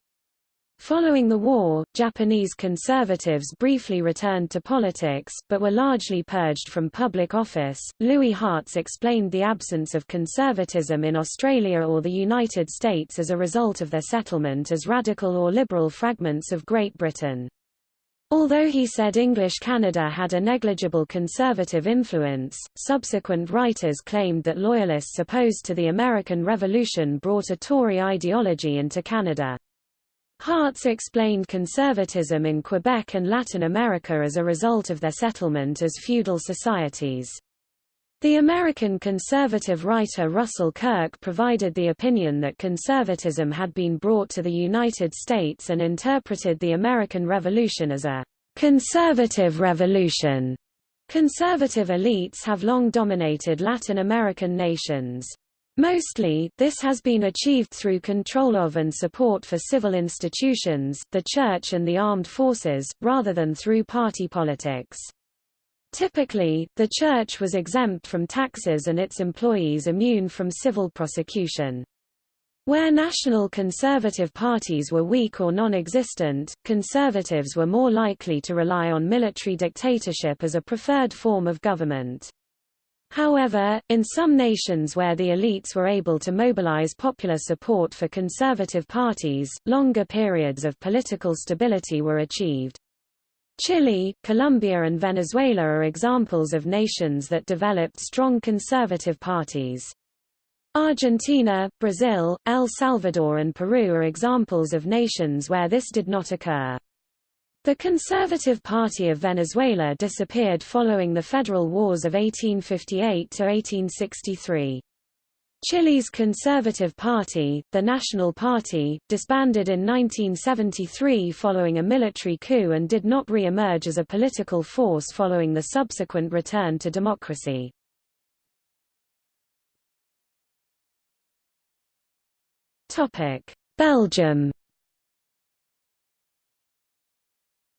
Following the war, Japanese conservatives briefly returned to politics, but were largely purged from public office. Louis Hartz explained the absence of conservatism in Australia or the United States as a result of their settlement as radical or liberal fragments of Great Britain. Although he said English Canada had a negligible conservative influence, subsequent writers claimed that loyalists opposed to the American Revolution brought a Tory ideology into Canada. Hartz explained conservatism in Quebec and Latin America as a result of their settlement as feudal societies. The American conservative writer Russell Kirk provided the opinion that conservatism had been brought to the United States and interpreted the American Revolution as a conservative revolution. Conservative elites have long dominated Latin American nations. Mostly, this has been achieved through control of and support for civil institutions, the church and the armed forces, rather than through party politics. Typically, the church was exempt from taxes and its employees immune from civil prosecution. Where national conservative parties were weak or non-existent, conservatives were more likely to rely on military dictatorship as a preferred form of government. However, in some nations where the elites were able to mobilize popular support for conservative parties, longer periods of political stability were achieved. Chile, Colombia and Venezuela are examples of nations that developed strong conservative parties. Argentina, Brazil, El Salvador and Peru are examples of nations where this did not occur. The Conservative Party of Venezuela disappeared following the Federal Wars of 1858–1863. Chile's Conservative Party, the National Party, disbanded in 1973 following a military coup and did not re-emerge as a political force following the subsequent return to democracy. Belgium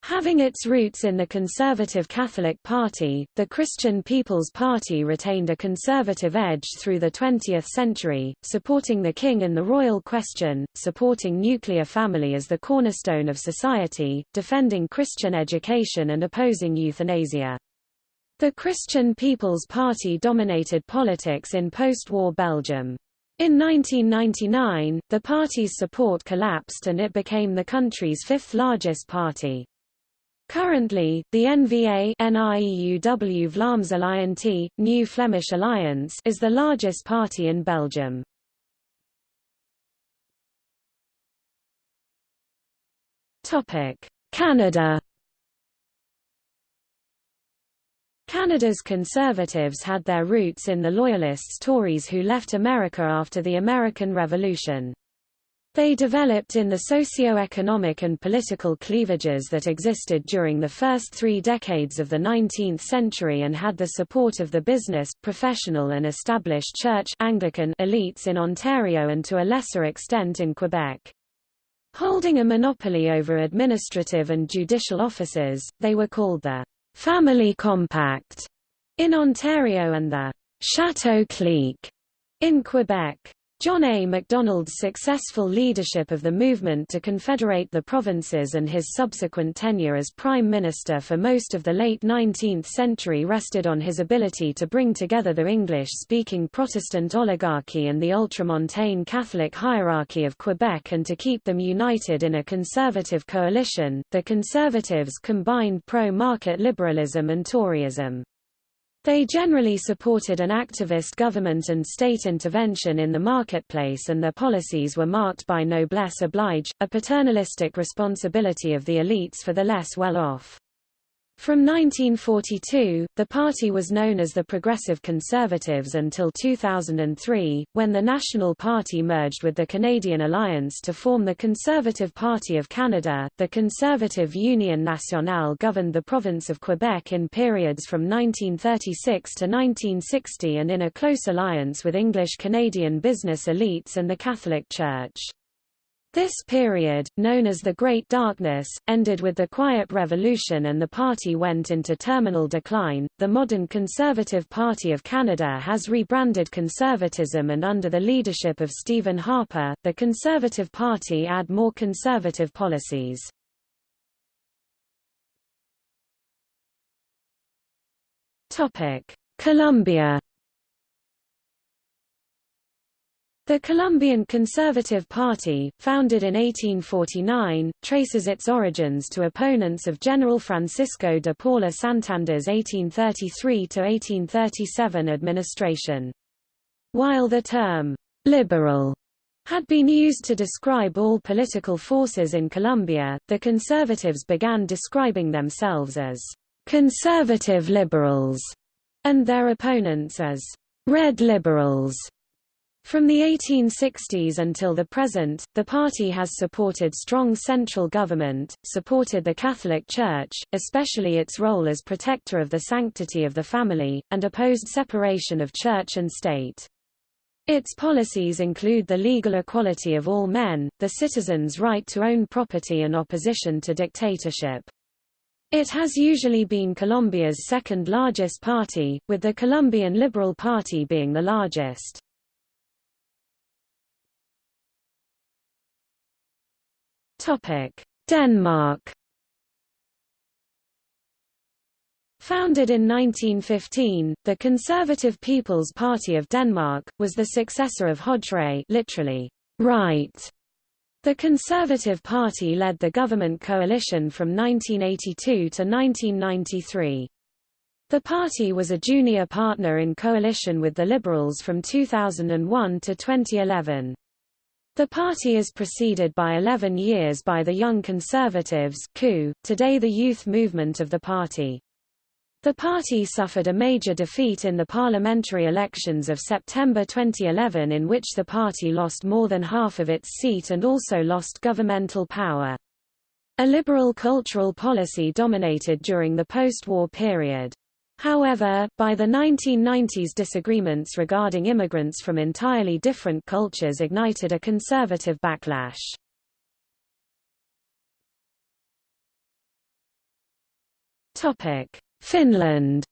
Having its roots in the conservative Catholic Party, the Christian People's Party retained a conservative edge through the 20th century, supporting the king in the royal question, supporting nuclear family as the cornerstone of society, defending Christian education and opposing euthanasia. The Christian People's Party dominated politics in post-war Belgium. In 1999, the party's support collapsed and it became the country's fifth largest party. Currently, the NVA NIEUW Alliantie, New Flemish Alliance is the largest party in Belgium. Canada Canada's Conservatives had their roots in the Loyalists Tories who left America after the American Revolution. They developed in the socio-economic and political cleavages that existed during the first three decades of the 19th century and had the support of the business, professional and established church Anglican elites in Ontario and to a lesser extent in Quebec. Holding a monopoly over administrative and judicial offices, they were called the Family Compact in Ontario and the Chateau Clique in Quebec. John A. Macdonald's successful leadership of the movement to confederate the provinces and his subsequent tenure as Prime Minister for most of the late 19th century rested on his ability to bring together the English-speaking Protestant oligarchy and the ultramontane Catholic hierarchy of Quebec and to keep them united in a conservative coalition. The Conservatives combined pro-market liberalism and Toryism. They generally supported an activist government and state intervention in the marketplace and their policies were marked by noblesse oblige, a paternalistic responsibility of the elites for the less well-off. From 1942, the party was known as the Progressive Conservatives until 2003, when the National Party merged with the Canadian Alliance to form the Conservative Party of Canada. The Conservative Union Nationale governed the province of Quebec in periods from 1936 to 1960 and in a close alliance with English Canadian business elites and the Catholic Church. This period, known as the Great Darkness, ended with the Quiet Revolution and the party went into terminal decline. The modern Conservative Party of Canada has rebranded conservatism and under the leadership of Stephen Harper, the Conservative Party add more conservative policies. Topic: Colombia The Colombian Conservative Party, founded in 1849, traces its origins to opponents of General Francisco de Paula Santander's 1833–1837 administration. While the term, "'liberal' had been used to describe all political forces in Colombia, the conservatives began describing themselves as "'conservative liberals' and their opponents as "'red liberals' From the 1860s until the present, the party has supported strong central government, supported the Catholic Church, especially its role as protector of the sanctity of the family, and opposed separation of church and state. Its policies include the legal equality of all men, the citizens' right to own property and opposition to dictatorship. It has usually been Colombia's second largest party, with the Colombian Liberal Party being the largest. Denmark Founded in 1915, the Conservative People's Party of Denmark, was the successor of Højre literally, right. The Conservative Party led the government coalition from 1982 to 1993. The party was a junior partner in coalition with the Liberals from 2001 to 2011. The party is preceded by 11 years by the Young Conservatives coup, today the youth movement of the party. The party suffered a major defeat in the parliamentary elections of September 2011 in which the party lost more than half of its seat and also lost governmental power. A liberal cultural policy dominated during the post-war period. However, by the 1990s disagreements regarding immigrants from entirely different cultures ignited a conservative backlash. Finland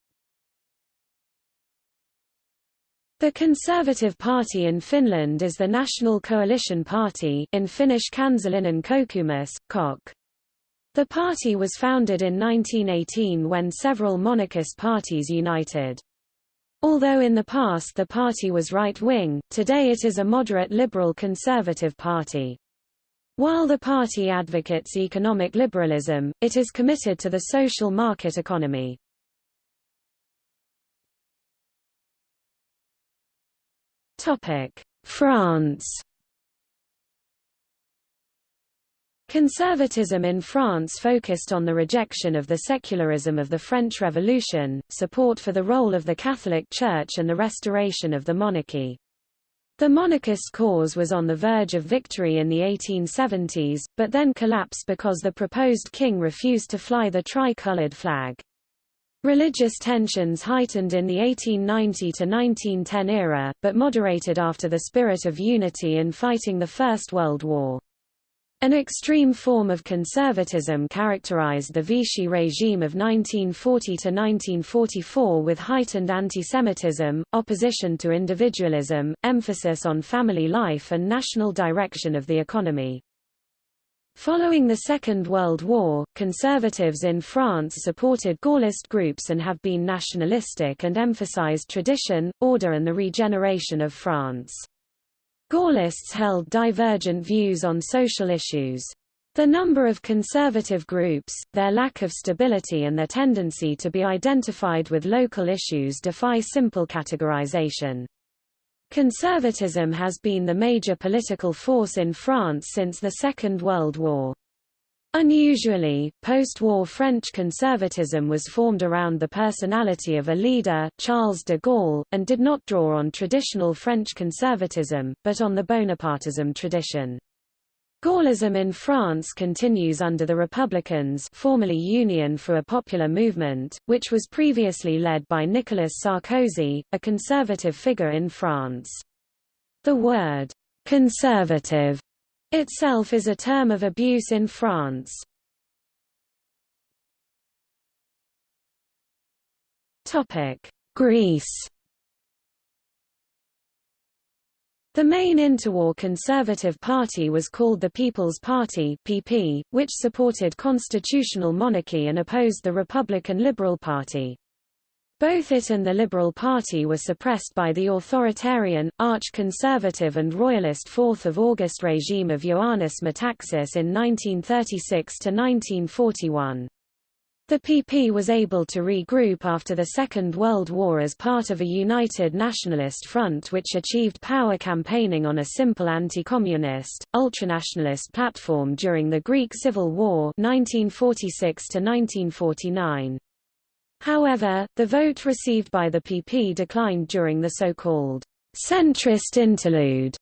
The Conservative Party in Finland is the National Coalition Party in Finnish Kansallinen kokoomus, KOK. The party was founded in 1918 when several monarchist parties united. Although in the past the party was right-wing, today it is a moderate liberal conservative party. While the party advocates economic liberalism, it is committed to the social market economy. France Conservatism in France focused on the rejection of the secularism of the French Revolution, support for the role of the Catholic Church and the restoration of the monarchy. The monarchist cause was on the verge of victory in the 1870s, but then collapsed because the proposed king refused to fly the tricolored flag. Religious tensions heightened in the 1890–1910 era, but moderated after the spirit of unity in fighting the First World War. An extreme form of conservatism characterized the Vichy regime of 1940–1944 with heightened antisemitism, opposition to individualism, emphasis on family life and national direction of the economy. Following the Second World War, conservatives in France supported Gaullist groups and have been nationalistic and emphasized tradition, order and the regeneration of France. Gaullists held divergent views on social issues. The number of conservative groups, their lack of stability and their tendency to be identified with local issues defy simple categorization. Conservatism has been the major political force in France since the Second World War. Unusually, post-war French conservatism was formed around the personality of a leader, Charles de Gaulle, and did not draw on traditional French conservatism, but on the Bonapartism tradition. Gaullism in France continues under the Republicans formerly Union for a Popular Movement, which was previously led by Nicolas Sarkozy, a conservative figure in France. The word «conservative» itself is a term of abuse in France. Greece The main interwar conservative party was called the People's Party (PP), which supported constitutional monarchy and opposed the Republican Liberal Party. Both it and the Liberal Party were suppressed by the authoritarian, arch-conservative and royalist 4th of August regime of Ioannis Metaxas in 1936–1941. The PP was able to regroup after the Second World War as part of a united nationalist front which achieved power campaigning on a simple anti-communist, ultranationalist platform during the Greek Civil War 1946 -1949. However, the vote received by the PP declined during the so-called centrist interlude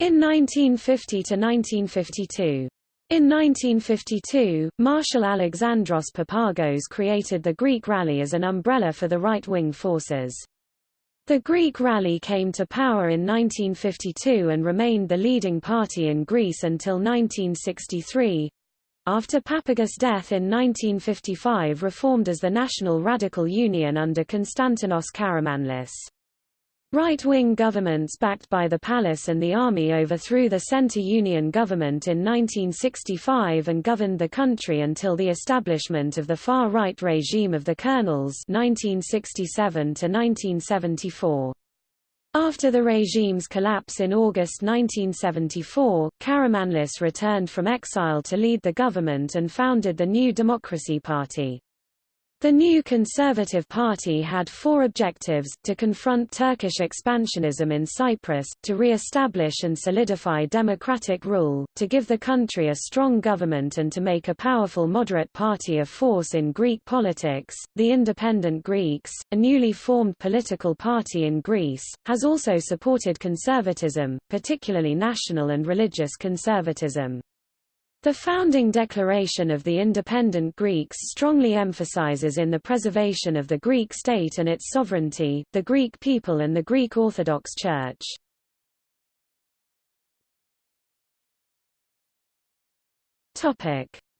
in 1950–1952. In 1952, Marshal Alexandros Papagos created the Greek Rally as an umbrella for the right-wing forces. The Greek Rally came to power in 1952 and remained the leading party in Greece until 1963. After Papagos' death in 1955 reformed as the National Radical Union under Konstantinos Karamanlis. Right-wing governments backed by the palace and the army overthrew the Centre Union government in 1965 and governed the country until the establishment of the far-right regime of the Colonels 1967 1974. After the regime's collapse in August 1974, Karamanlis returned from exile to lead the government and founded the New Democracy Party. The new Conservative Party had four objectives, to confront Turkish expansionism in Cyprus, to re-establish and solidify democratic rule, to give the country a strong government and to make a powerful moderate party of force in Greek politics. The Independent Greeks, a newly formed political party in Greece, has also supported conservatism, particularly national and religious conservatism. The founding declaration of the independent Greeks strongly emphasizes in the preservation of the Greek state and its sovereignty, the Greek people and the Greek Orthodox Church.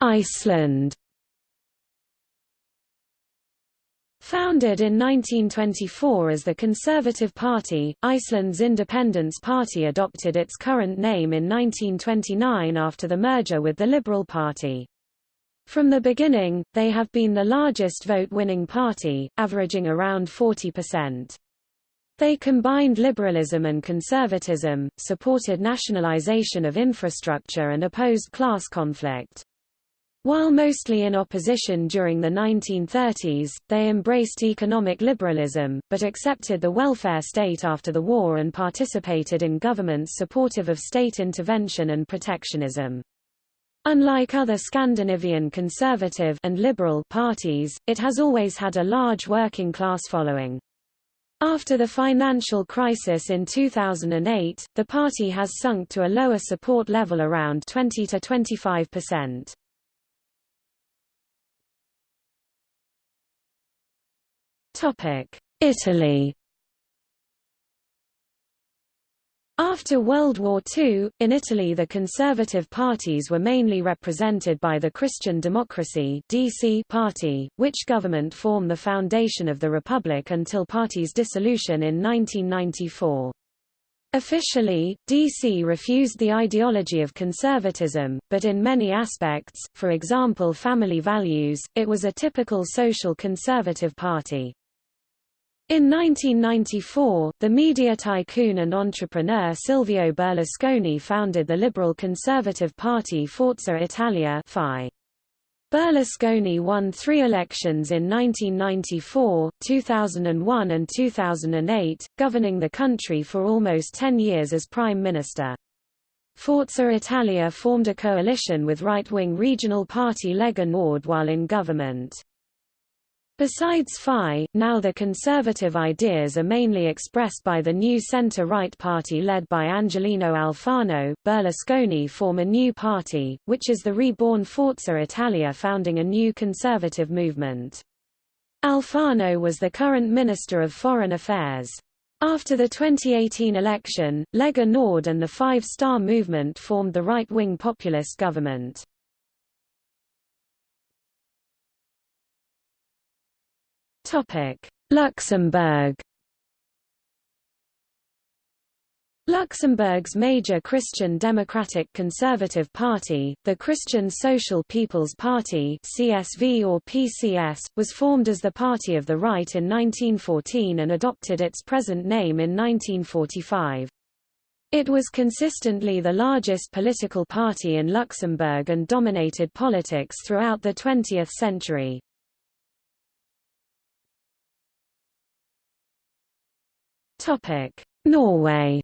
Iceland Founded in 1924 as the Conservative Party, Iceland's Independence Party adopted its current name in 1929 after the merger with the Liberal Party. From the beginning, they have been the largest vote-winning party, averaging around 40%. They combined liberalism and conservatism, supported nationalization of infrastructure and opposed class conflict. While mostly in opposition during the 1930s, they embraced economic liberalism, but accepted the welfare state after the war and participated in governments supportive of state intervention and protectionism. Unlike other Scandinavian conservative and liberal parties, it has always had a large working class following. After the financial crisis in 2008, the party has sunk to a lower support level around 20 to 25 percent. Italy After World War II, in Italy the conservative parties were mainly represented by the Christian Democracy DC party, which government formed the foundation of the Republic until party's dissolution in 1994. Officially, DC refused the ideology of conservatism, but in many aspects, for example family values, it was a typical social conservative party. In 1994, the media tycoon and entrepreneur Silvio Berlusconi founded the liberal conservative party Forza Italia FI. Berlusconi won three elections in 1994, 2001 and 2008, governing the country for almost ten years as prime minister. Forza Italia formed a coalition with right-wing regional party Lega Nord while in government. Besides FI, now the conservative ideas are mainly expressed by the new centre-right party led by Angelino Alfano. Berlusconi form a new party, which is the reborn Forza Italia founding a new conservative movement. Alfano was the current Minister of Foreign Affairs. After the 2018 election, Lega Nord and the Five Star Movement formed the right-wing populist government. Luxembourg Luxembourg's major Christian Democratic Conservative Party, the Christian Social People's Party CSV or PCS, was formed as the Party of the Right in 1914 and adopted its present name in 1945. It was consistently the largest political party in Luxembourg and dominated politics throughout the 20th century. Norway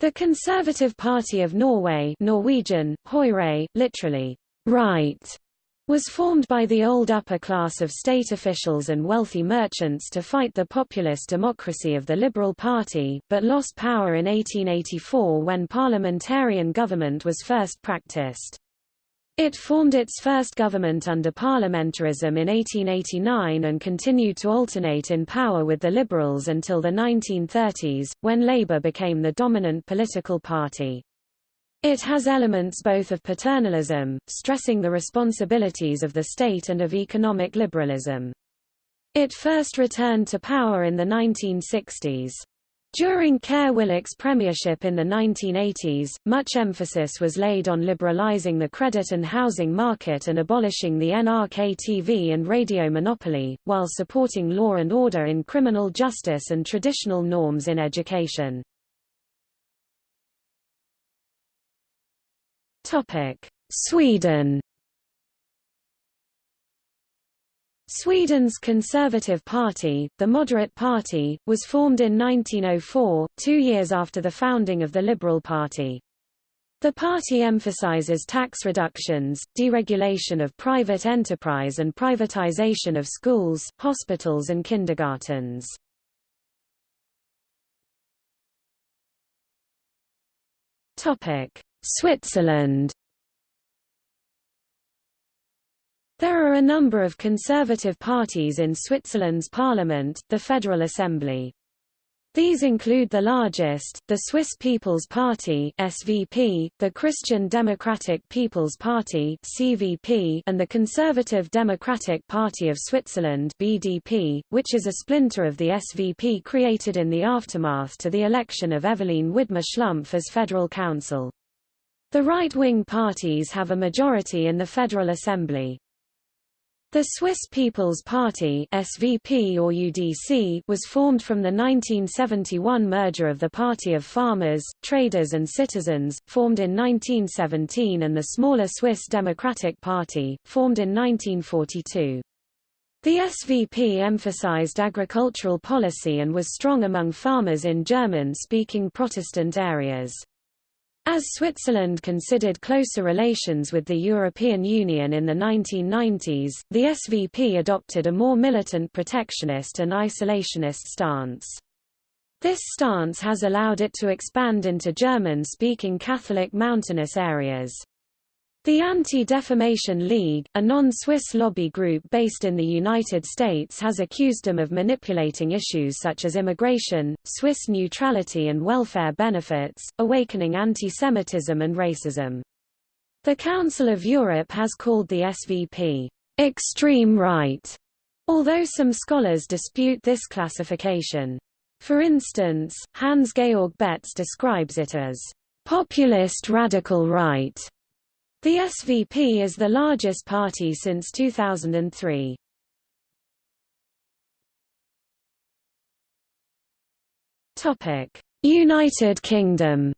The Conservative Party of Norway Norwegian, Høyre, literally, right, was formed by the old upper class of state officials and wealthy merchants to fight the populist democracy of the Liberal Party, but lost power in 1884 when parliamentarian government was first practiced. It formed its first government under parliamentarism in 1889 and continued to alternate in power with the Liberals until the 1930s, when Labour became the dominant political party. It has elements both of paternalism, stressing the responsibilities of the state and of economic liberalism. It first returned to power in the 1960s. During Kåre Willoch's premiership in the 1980s, much emphasis was laid on liberalizing the credit and housing market and abolishing the NRK TV and radio monopoly, while supporting law and order in criminal justice and traditional norms in education. Sweden Sweden's Conservative Party, the Moderate Party, was formed in 1904, two years after the founding of the Liberal Party. The party emphasizes tax reductions, deregulation of private enterprise and privatization of schools, hospitals and kindergartens. Switzerland There are a number of conservative parties in Switzerland's parliament, the Federal Assembly. These include the largest, the Swiss People's Party (SVP), the Christian Democratic People's Party (CVP), and the Conservative Democratic Party of Switzerland (BDP), which is a splinter of the SVP created in the aftermath to the election of Eveline Widmer Schlumpf as federal council. The right-wing parties have a majority in the Federal Assembly. The Swiss People's Party SVP or UDC was formed from the 1971 merger of the Party of Farmers, Traders and Citizens, formed in 1917 and the smaller Swiss Democratic Party, formed in 1942. The SVP emphasized agricultural policy and was strong among farmers in German-speaking Protestant areas. As Switzerland considered closer relations with the European Union in the 1990s, the SVP adopted a more militant protectionist and isolationist stance. This stance has allowed it to expand into German-speaking Catholic mountainous areas. The Anti-Defamation League, a non-Swiss lobby group based in the United States has accused them of manipulating issues such as immigration, Swiss neutrality and welfare benefits, awakening anti-Semitism and racism. The Council of Europe has called the SVP, extreme right, although some scholars dispute this classification. For instance, Hans-Georg Betz describes it as populist radical right the SVP is the largest party since 2003. Topic: United Kingdom.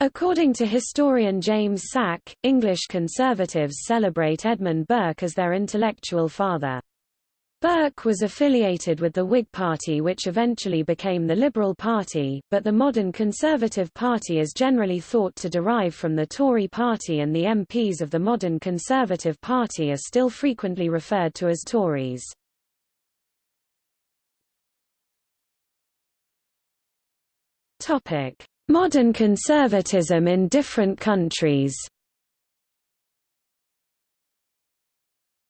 According to historian James Sack, English conservatives celebrate Edmund Burke as their intellectual father. Burke was affiliated with the Whig Party which eventually became the Liberal Party, but the modern Conservative Party is generally thought to derive from the Tory Party and the MPs of the modern Conservative Party are still frequently referred to as Tories. Modern conservatism in different countries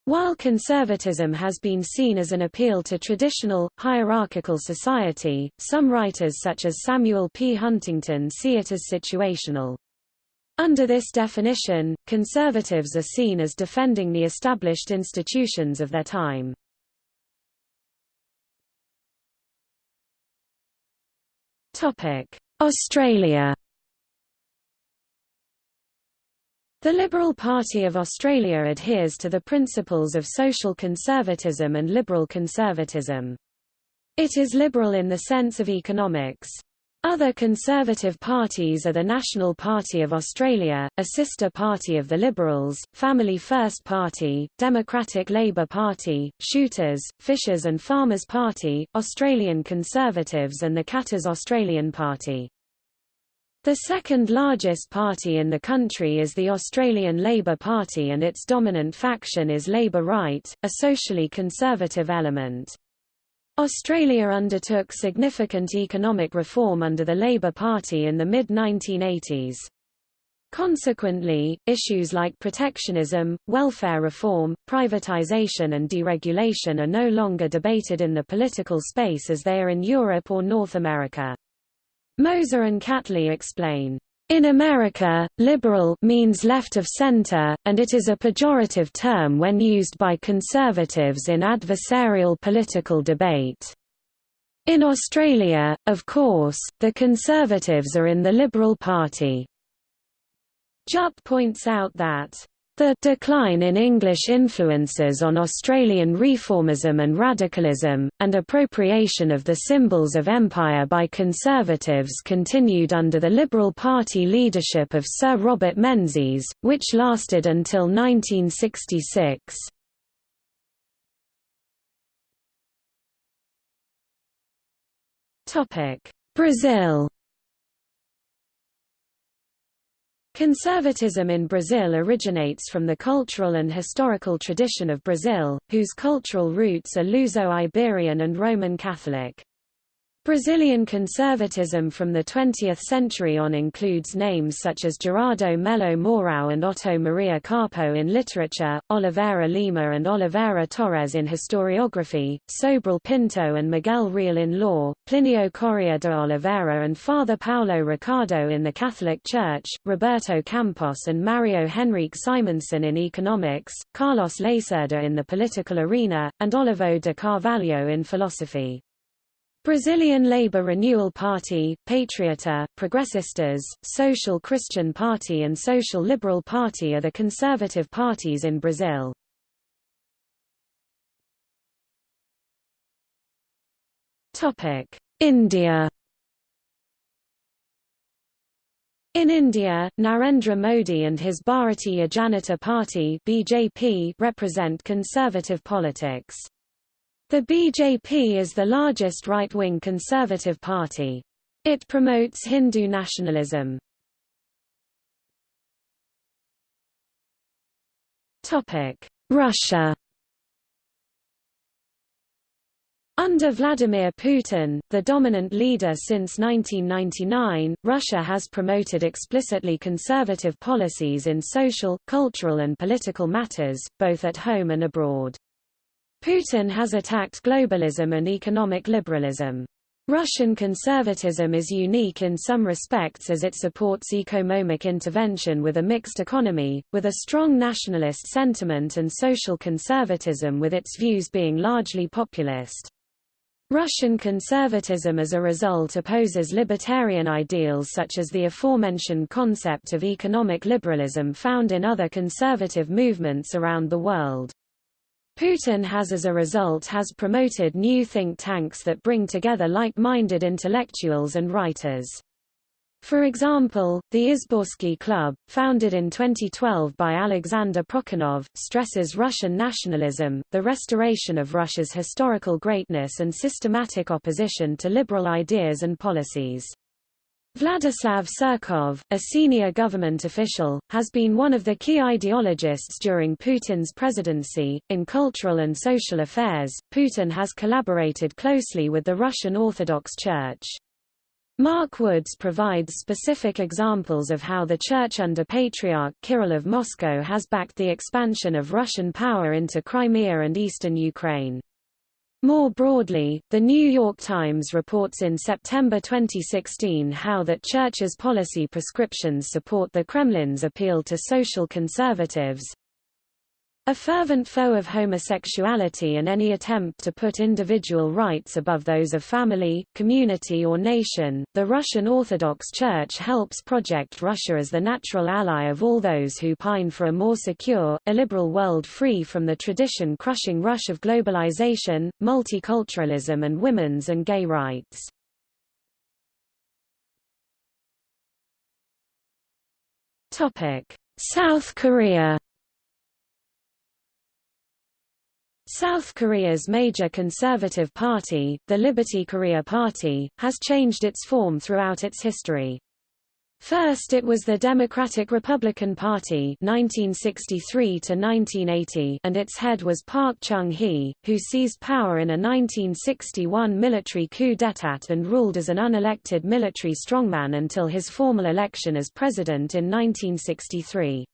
While conservatism has been seen as an appeal to traditional, hierarchical society, some writers such as Samuel P. Huntington see it as situational. Under this definition, conservatives are seen as defending the established institutions of their time. Australia The Liberal Party of Australia adheres to the principles of social conservatism and liberal conservatism. It is liberal in the sense of economics. Other conservative parties are the National Party of Australia, a sister party of the Liberals, Family First Party, Democratic Labour Party, Shooters, Fishers and Farmers Party, Australian Conservatives and the Katter's Australian Party. The second largest party in the country is the Australian Labor Party and its dominant faction is Labor Right, a socially conservative element. Australia undertook significant economic reform under the Labor Party in the mid-1980s. Consequently, issues like protectionism, welfare reform, privatisation and deregulation are no longer debated in the political space as they are in Europe or North America. Mosler and Catley explain, in America, liberal means left of center, and it is a pejorative term when used by conservatives in adversarial political debate. In Australia, of course, the Conservatives are in the Liberal Party. Jupp points out that the decline in English influences on Australian reformism and radicalism, and appropriation of the symbols of empire by conservatives continued under the Liberal Party leadership of Sir Robert Menzies, which lasted until 1966. Brazil Conservatism in Brazil originates from the cultural and historical tradition of Brazil, whose cultural roots are Luso-Iberian and Roman Catholic. Brazilian conservatism from the 20th century on includes names such as Gerardo Melo Mourão and Otto Maria Carpeaux in literature, Oliveira Lima and Oliveira Torres in historiography, Sobral Pinto and Miguel Reale in law, Plinio Correa de Oliveira and Father Paulo Ricardo in the Catholic Church, Roberto Campos and Mario Henrique Simonsen in economics, Carlos Lacerda in the political arena, and Olavo de Carvalho in philosophy. Brazilian Labor Renewal Party, Patriota, Progressistas, Social Christian Party and Social Liberal Party are the conservative parties in Brazil. India In India, Narendra Modi and his Bharatiya Janata Party BJP represent conservative politics. The BJP is the largest right-wing conservative party. It promotes Hindu nationalism. Russia Under Vladimir Putin, the dominant leader since 1999, Russia has promoted explicitly conservative policies in social, cultural and political matters, both at home and abroad. Putin has attacked globalism and economic liberalism. Russian conservatism is unique in some respects as it supports economic intervention with a mixed economy, with a strong nationalist sentiment and social conservatism with its views being largely populist. Russian conservatism as a result opposes libertarian ideals such as the aforementioned concept of economic liberalism found in other conservative movements around the world. Putin has as a result has promoted new think tanks that bring together like-minded intellectuals and writers. For example, the Izborsky Club, founded in 2012 by Alexander Prokhanov, stresses Russian nationalism, the restoration of Russia's historical greatness and systematic opposition to liberal ideas and policies. Vladislav Surkov, a senior government official, has been one of the key ideologists during Putin's presidency. In cultural and social affairs, Putin has collaborated closely with the Russian Orthodox Church. Mark Woods provides specific examples of how the Church under Patriarch Kirill of Moscow has backed the expansion of Russian power into Crimea and eastern Ukraine. More broadly, The New York Times reports in September 2016 how that Church's policy prescriptions support the Kremlin's appeal to social conservatives, a fervent foe of homosexuality and any attempt to put individual rights above those of family, community or nation, the Russian Orthodox Church helps project Russia as the natural ally of all those who pine for a more secure, illiberal world free from the tradition-crushing rush of globalization, multiculturalism and women's and gay rights. South Korea South Korea's major conservative party, the Liberty Korea Party, has changed its form throughout its history. First it was the Democratic Republican Party 1963 1980 and its head was Park Chung-hee, who seized power in a 1961 military coup d'état and ruled as an unelected military strongman until his formal election as president in 1963.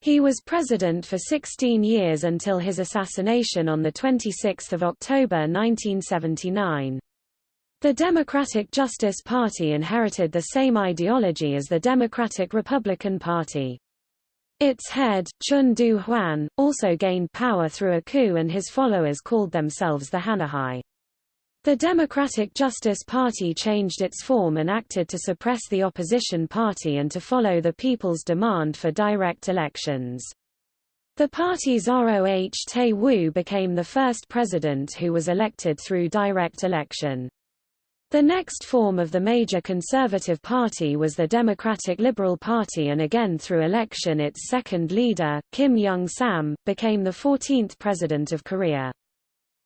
He was president for 16 years until his assassination on 26 October 1979. The Democratic Justice Party inherited the same ideology as the Democratic Republican Party. Its head, Chun Doo-hwan, also gained power through a coup and his followers called themselves the Hanahoe. The Democratic Justice Party changed its form and acted to suppress the opposition party and to follow the people's demand for direct elections. The party's Roh Tae-woo became the first president who was elected through direct election. The next form of the major conservative party was the Democratic Liberal Party and again through election its second leader, Kim Young-sam, became the 14th president of Korea.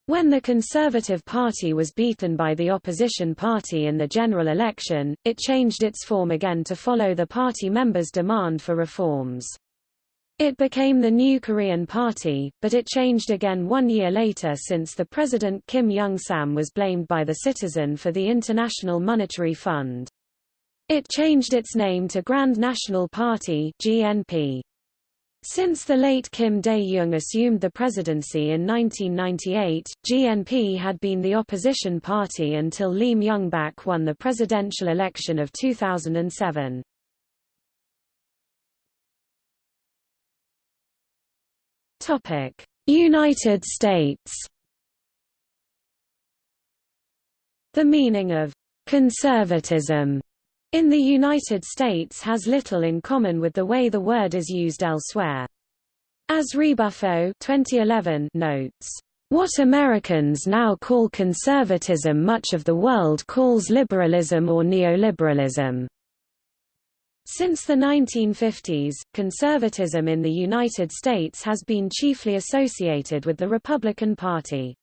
When the Conservative Party was beaten by the opposition party in the general election, it changed its form again to follow the party members' demand for reforms. It became the New Korean Party, but it changed again one year later since the President Kim Young-sam was blamed by the Citizen for the International Monetary Fund. It changed its name to Grand National Party GNP. Since the late Kim Dae-jung assumed the presidency in 1998, GNP had been the opposition party until Lee Myung-bak won the presidential election of 2007. United States The meaning of «conservatism» in the United States has little in common with the way the word is used elsewhere. As Ribuffo 2011 notes, "...what Americans now call conservatism much of the world calls liberalism or neoliberalism." Since the 1950s, conservatism in the United States has been chiefly associated with the Republican Party.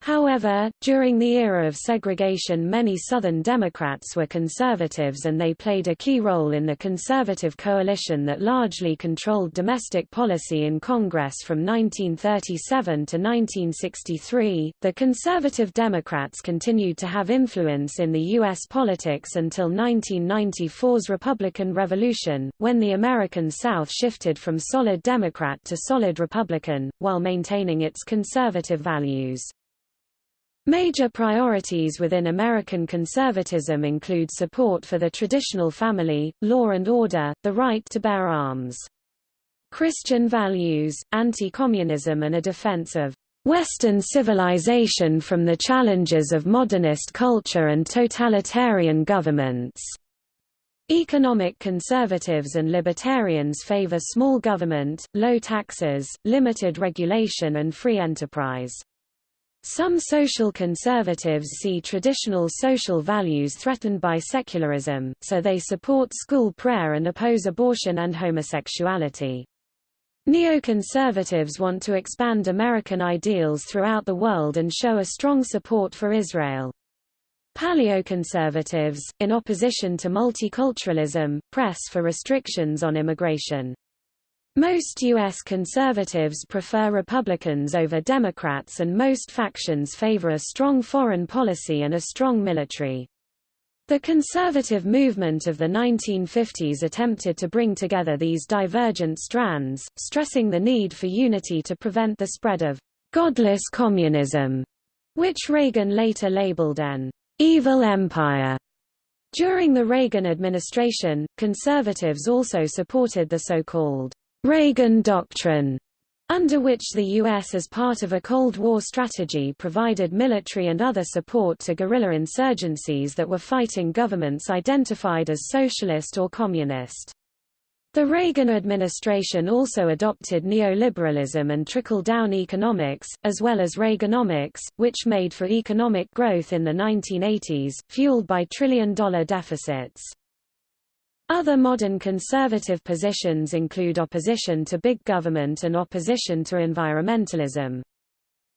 However, during the era of segregation many Southern Democrats were conservatives and they played a key role in the conservative coalition that largely controlled domestic policy in Congress from 1937 to 1963. The conservative Democrats continued to have influence in the U.S. politics until 1994's Republican Revolution, when the American South shifted from solid Democrat to solid Republican, while maintaining its conservative values. Major priorities within American conservatism include support for the traditional family, law and order, the right to bear arms. Christian values, anti-communism and a defense of Western civilization from the challenges of modernist culture and totalitarian governments. Economic conservatives and libertarians favor small government, low taxes, limited regulation and free enterprise. Some social conservatives see traditional social values threatened by secularism, so they support school prayer and oppose abortion and homosexuality. Neoconservatives want to expand American ideals throughout the world and show a strong support for Israel. Paleoconservatives, in opposition to multiculturalism, press for restrictions on immigration. Most U.S. conservatives prefer Republicans over Democrats and most factions favor a strong foreign policy and a strong military. The conservative movement of the 1950s attempted to bring together these divergent strands, stressing the need for unity to prevent the spread of godless communism, which Reagan later labeled an evil empire. During the Reagan administration, conservatives also supported the so-called Reagan Doctrine, under which the U.S. as part of a Cold War strategy provided military and other support to guerrilla insurgencies that were fighting governments identified as socialist or communist. The Reagan administration also adopted neoliberalism and trickle-down economics, as well as Reaganomics, which made for economic growth in the 1980s, fueled by trillion-dollar deficits. Other modern conservative positions include opposition to big government and opposition to environmentalism.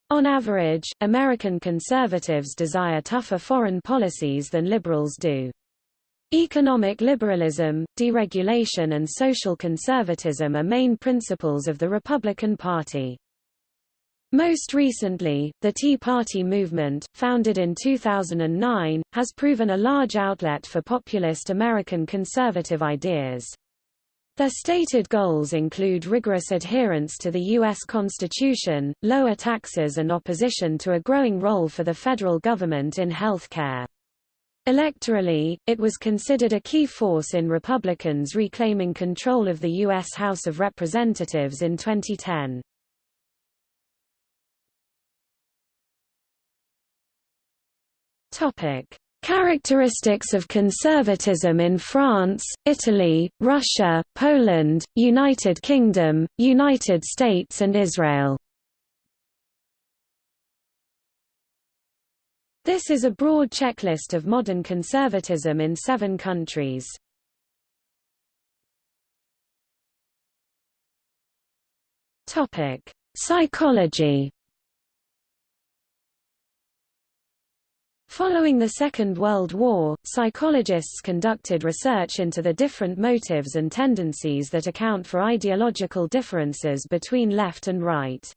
On average, American conservatives desire tougher foreign policies than liberals do. Economic liberalism, deregulation and social conservatism are main principles of the Republican Party. Most recently, the Tea Party movement, founded in 2009, has proven a large outlet for populist American conservative ideas. Their stated goals include rigorous adherence to the U.S. Constitution, lower taxes and opposition to a growing role for the federal government in health care. Electorally, it was considered a key force in Republicans reclaiming control of the U.S. House of Representatives in 2010. Topic: Characteristics of conservatism in France, Italy, Russia, Poland, United Kingdom, United States and Israel This is a broad checklist of modern conservatism in seven countries. Psychology. Following the Second World War, psychologists conducted research into the different motives and tendencies that account for ideological differences between left and right.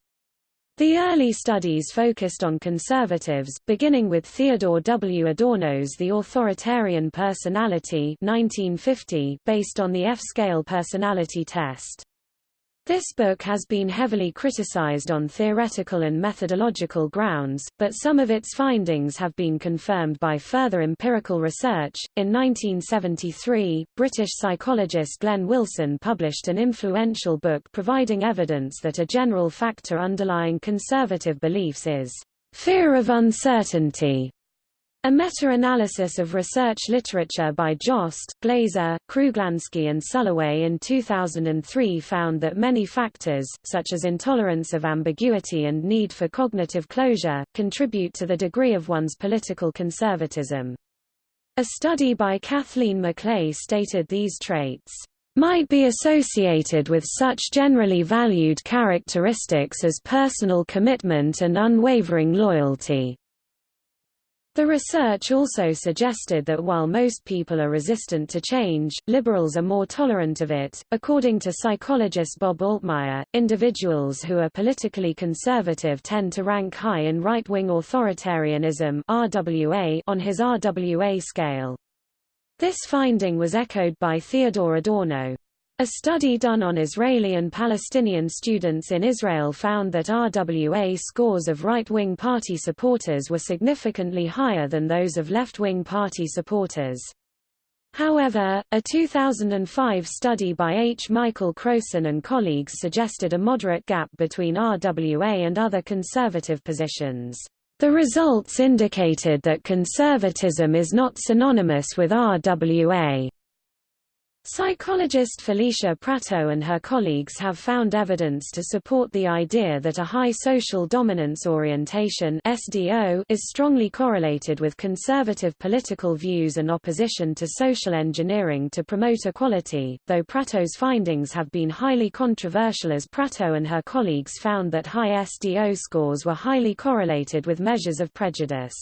The early studies focused on conservatives, beginning with Theodore W. Adorno's The Authoritarian Personality 1950, based on the F-scale personality test. This book has been heavily criticized on theoretical and methodological grounds, but some of its findings have been confirmed by further empirical research. In 1973, British psychologist Glenn Wilson published an influential book providing evidence that a general factor underlying conservative beliefs is fear of uncertainty. A meta-analysis of research literature by Jost, Glaser, Kruglanski and Sulloway in 2003 found that many factors, such as intolerance of ambiguity and need for cognitive closure, contribute to the degree of one's political conservatism. A study by Kathleen Maclay stated these traits might be associated with such generally valued characteristics as personal commitment and unwavering loyalty. The research also suggested that while most people are resistant to change, liberals are more tolerant of it. According to psychologist Bob Altemeyer, individuals who are politically conservative tend to rank high in right-wing authoritarianism (RWA) on his RWA scale. This finding was echoed by Theodore Adorno. A study done on Israeli and Palestinian students in Israel found that RWA scores of right-wing party supporters were significantly higher than those of left-wing party supporters. However, a 2005 study by H. Michael Crowson and colleagues suggested a moderate gap between RWA and other conservative positions. The results indicated that conservatism is not synonymous with RWA. Psychologist Felicia Pratto and her colleagues have found evidence to support the idea that a high social dominance orientation SDO is strongly correlated with conservative political views and opposition to social engineering to promote equality, though Pratto's findings have been highly controversial as Pratto and her colleagues found that high SDO scores were highly correlated with measures of prejudice.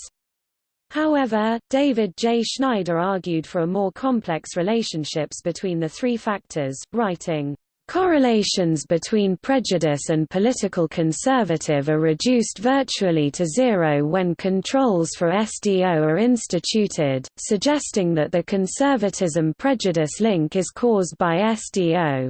However, David J. Schneider argued for a more complex relationships between the three factors, writing, Correlations between prejudice and political conservative are reduced virtually to zero when controls for SDO are instituted, suggesting that the conservatism-prejudice link is caused by SDO.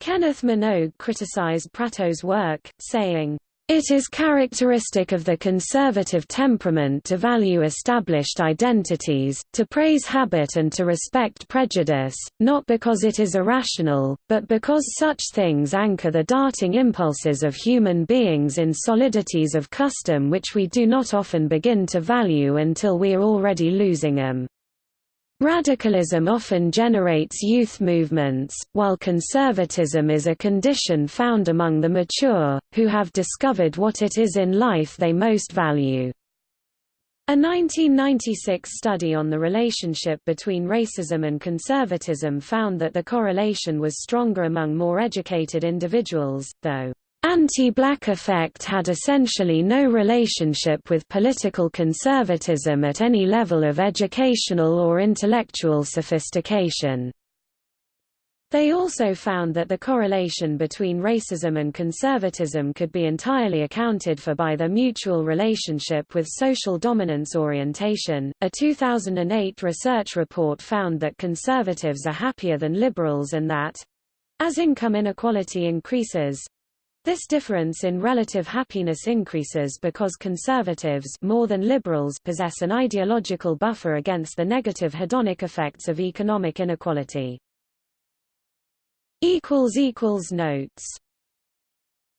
Kenneth Minogue criticized Pratto's work, saying, it is characteristic of the conservative temperament to value established identities, to praise habit and to respect prejudice, not because it is irrational, but because such things anchor the darting impulses of human beings in solidities of custom which we do not often begin to value until we are already losing them. Radicalism often generates youth movements, while conservatism is a condition found among the mature, who have discovered what it is in life they most value. A 1996 study on the relationship between racism and conservatism found that the correlation was stronger among more educated individuals, though Anti-black effect had essentially no relationship with political conservatism at any level of educational or intellectual sophistication. They also found that the correlation between racism and conservatism could be entirely accounted for by their mutual relationship with social dominance orientation. A 2008 research report found that conservatives are happier than liberals and that as income inequality increases, this difference in relative happiness increases because conservatives more than liberals possess an ideological buffer against the negative hedonic effects of economic inequality. Notes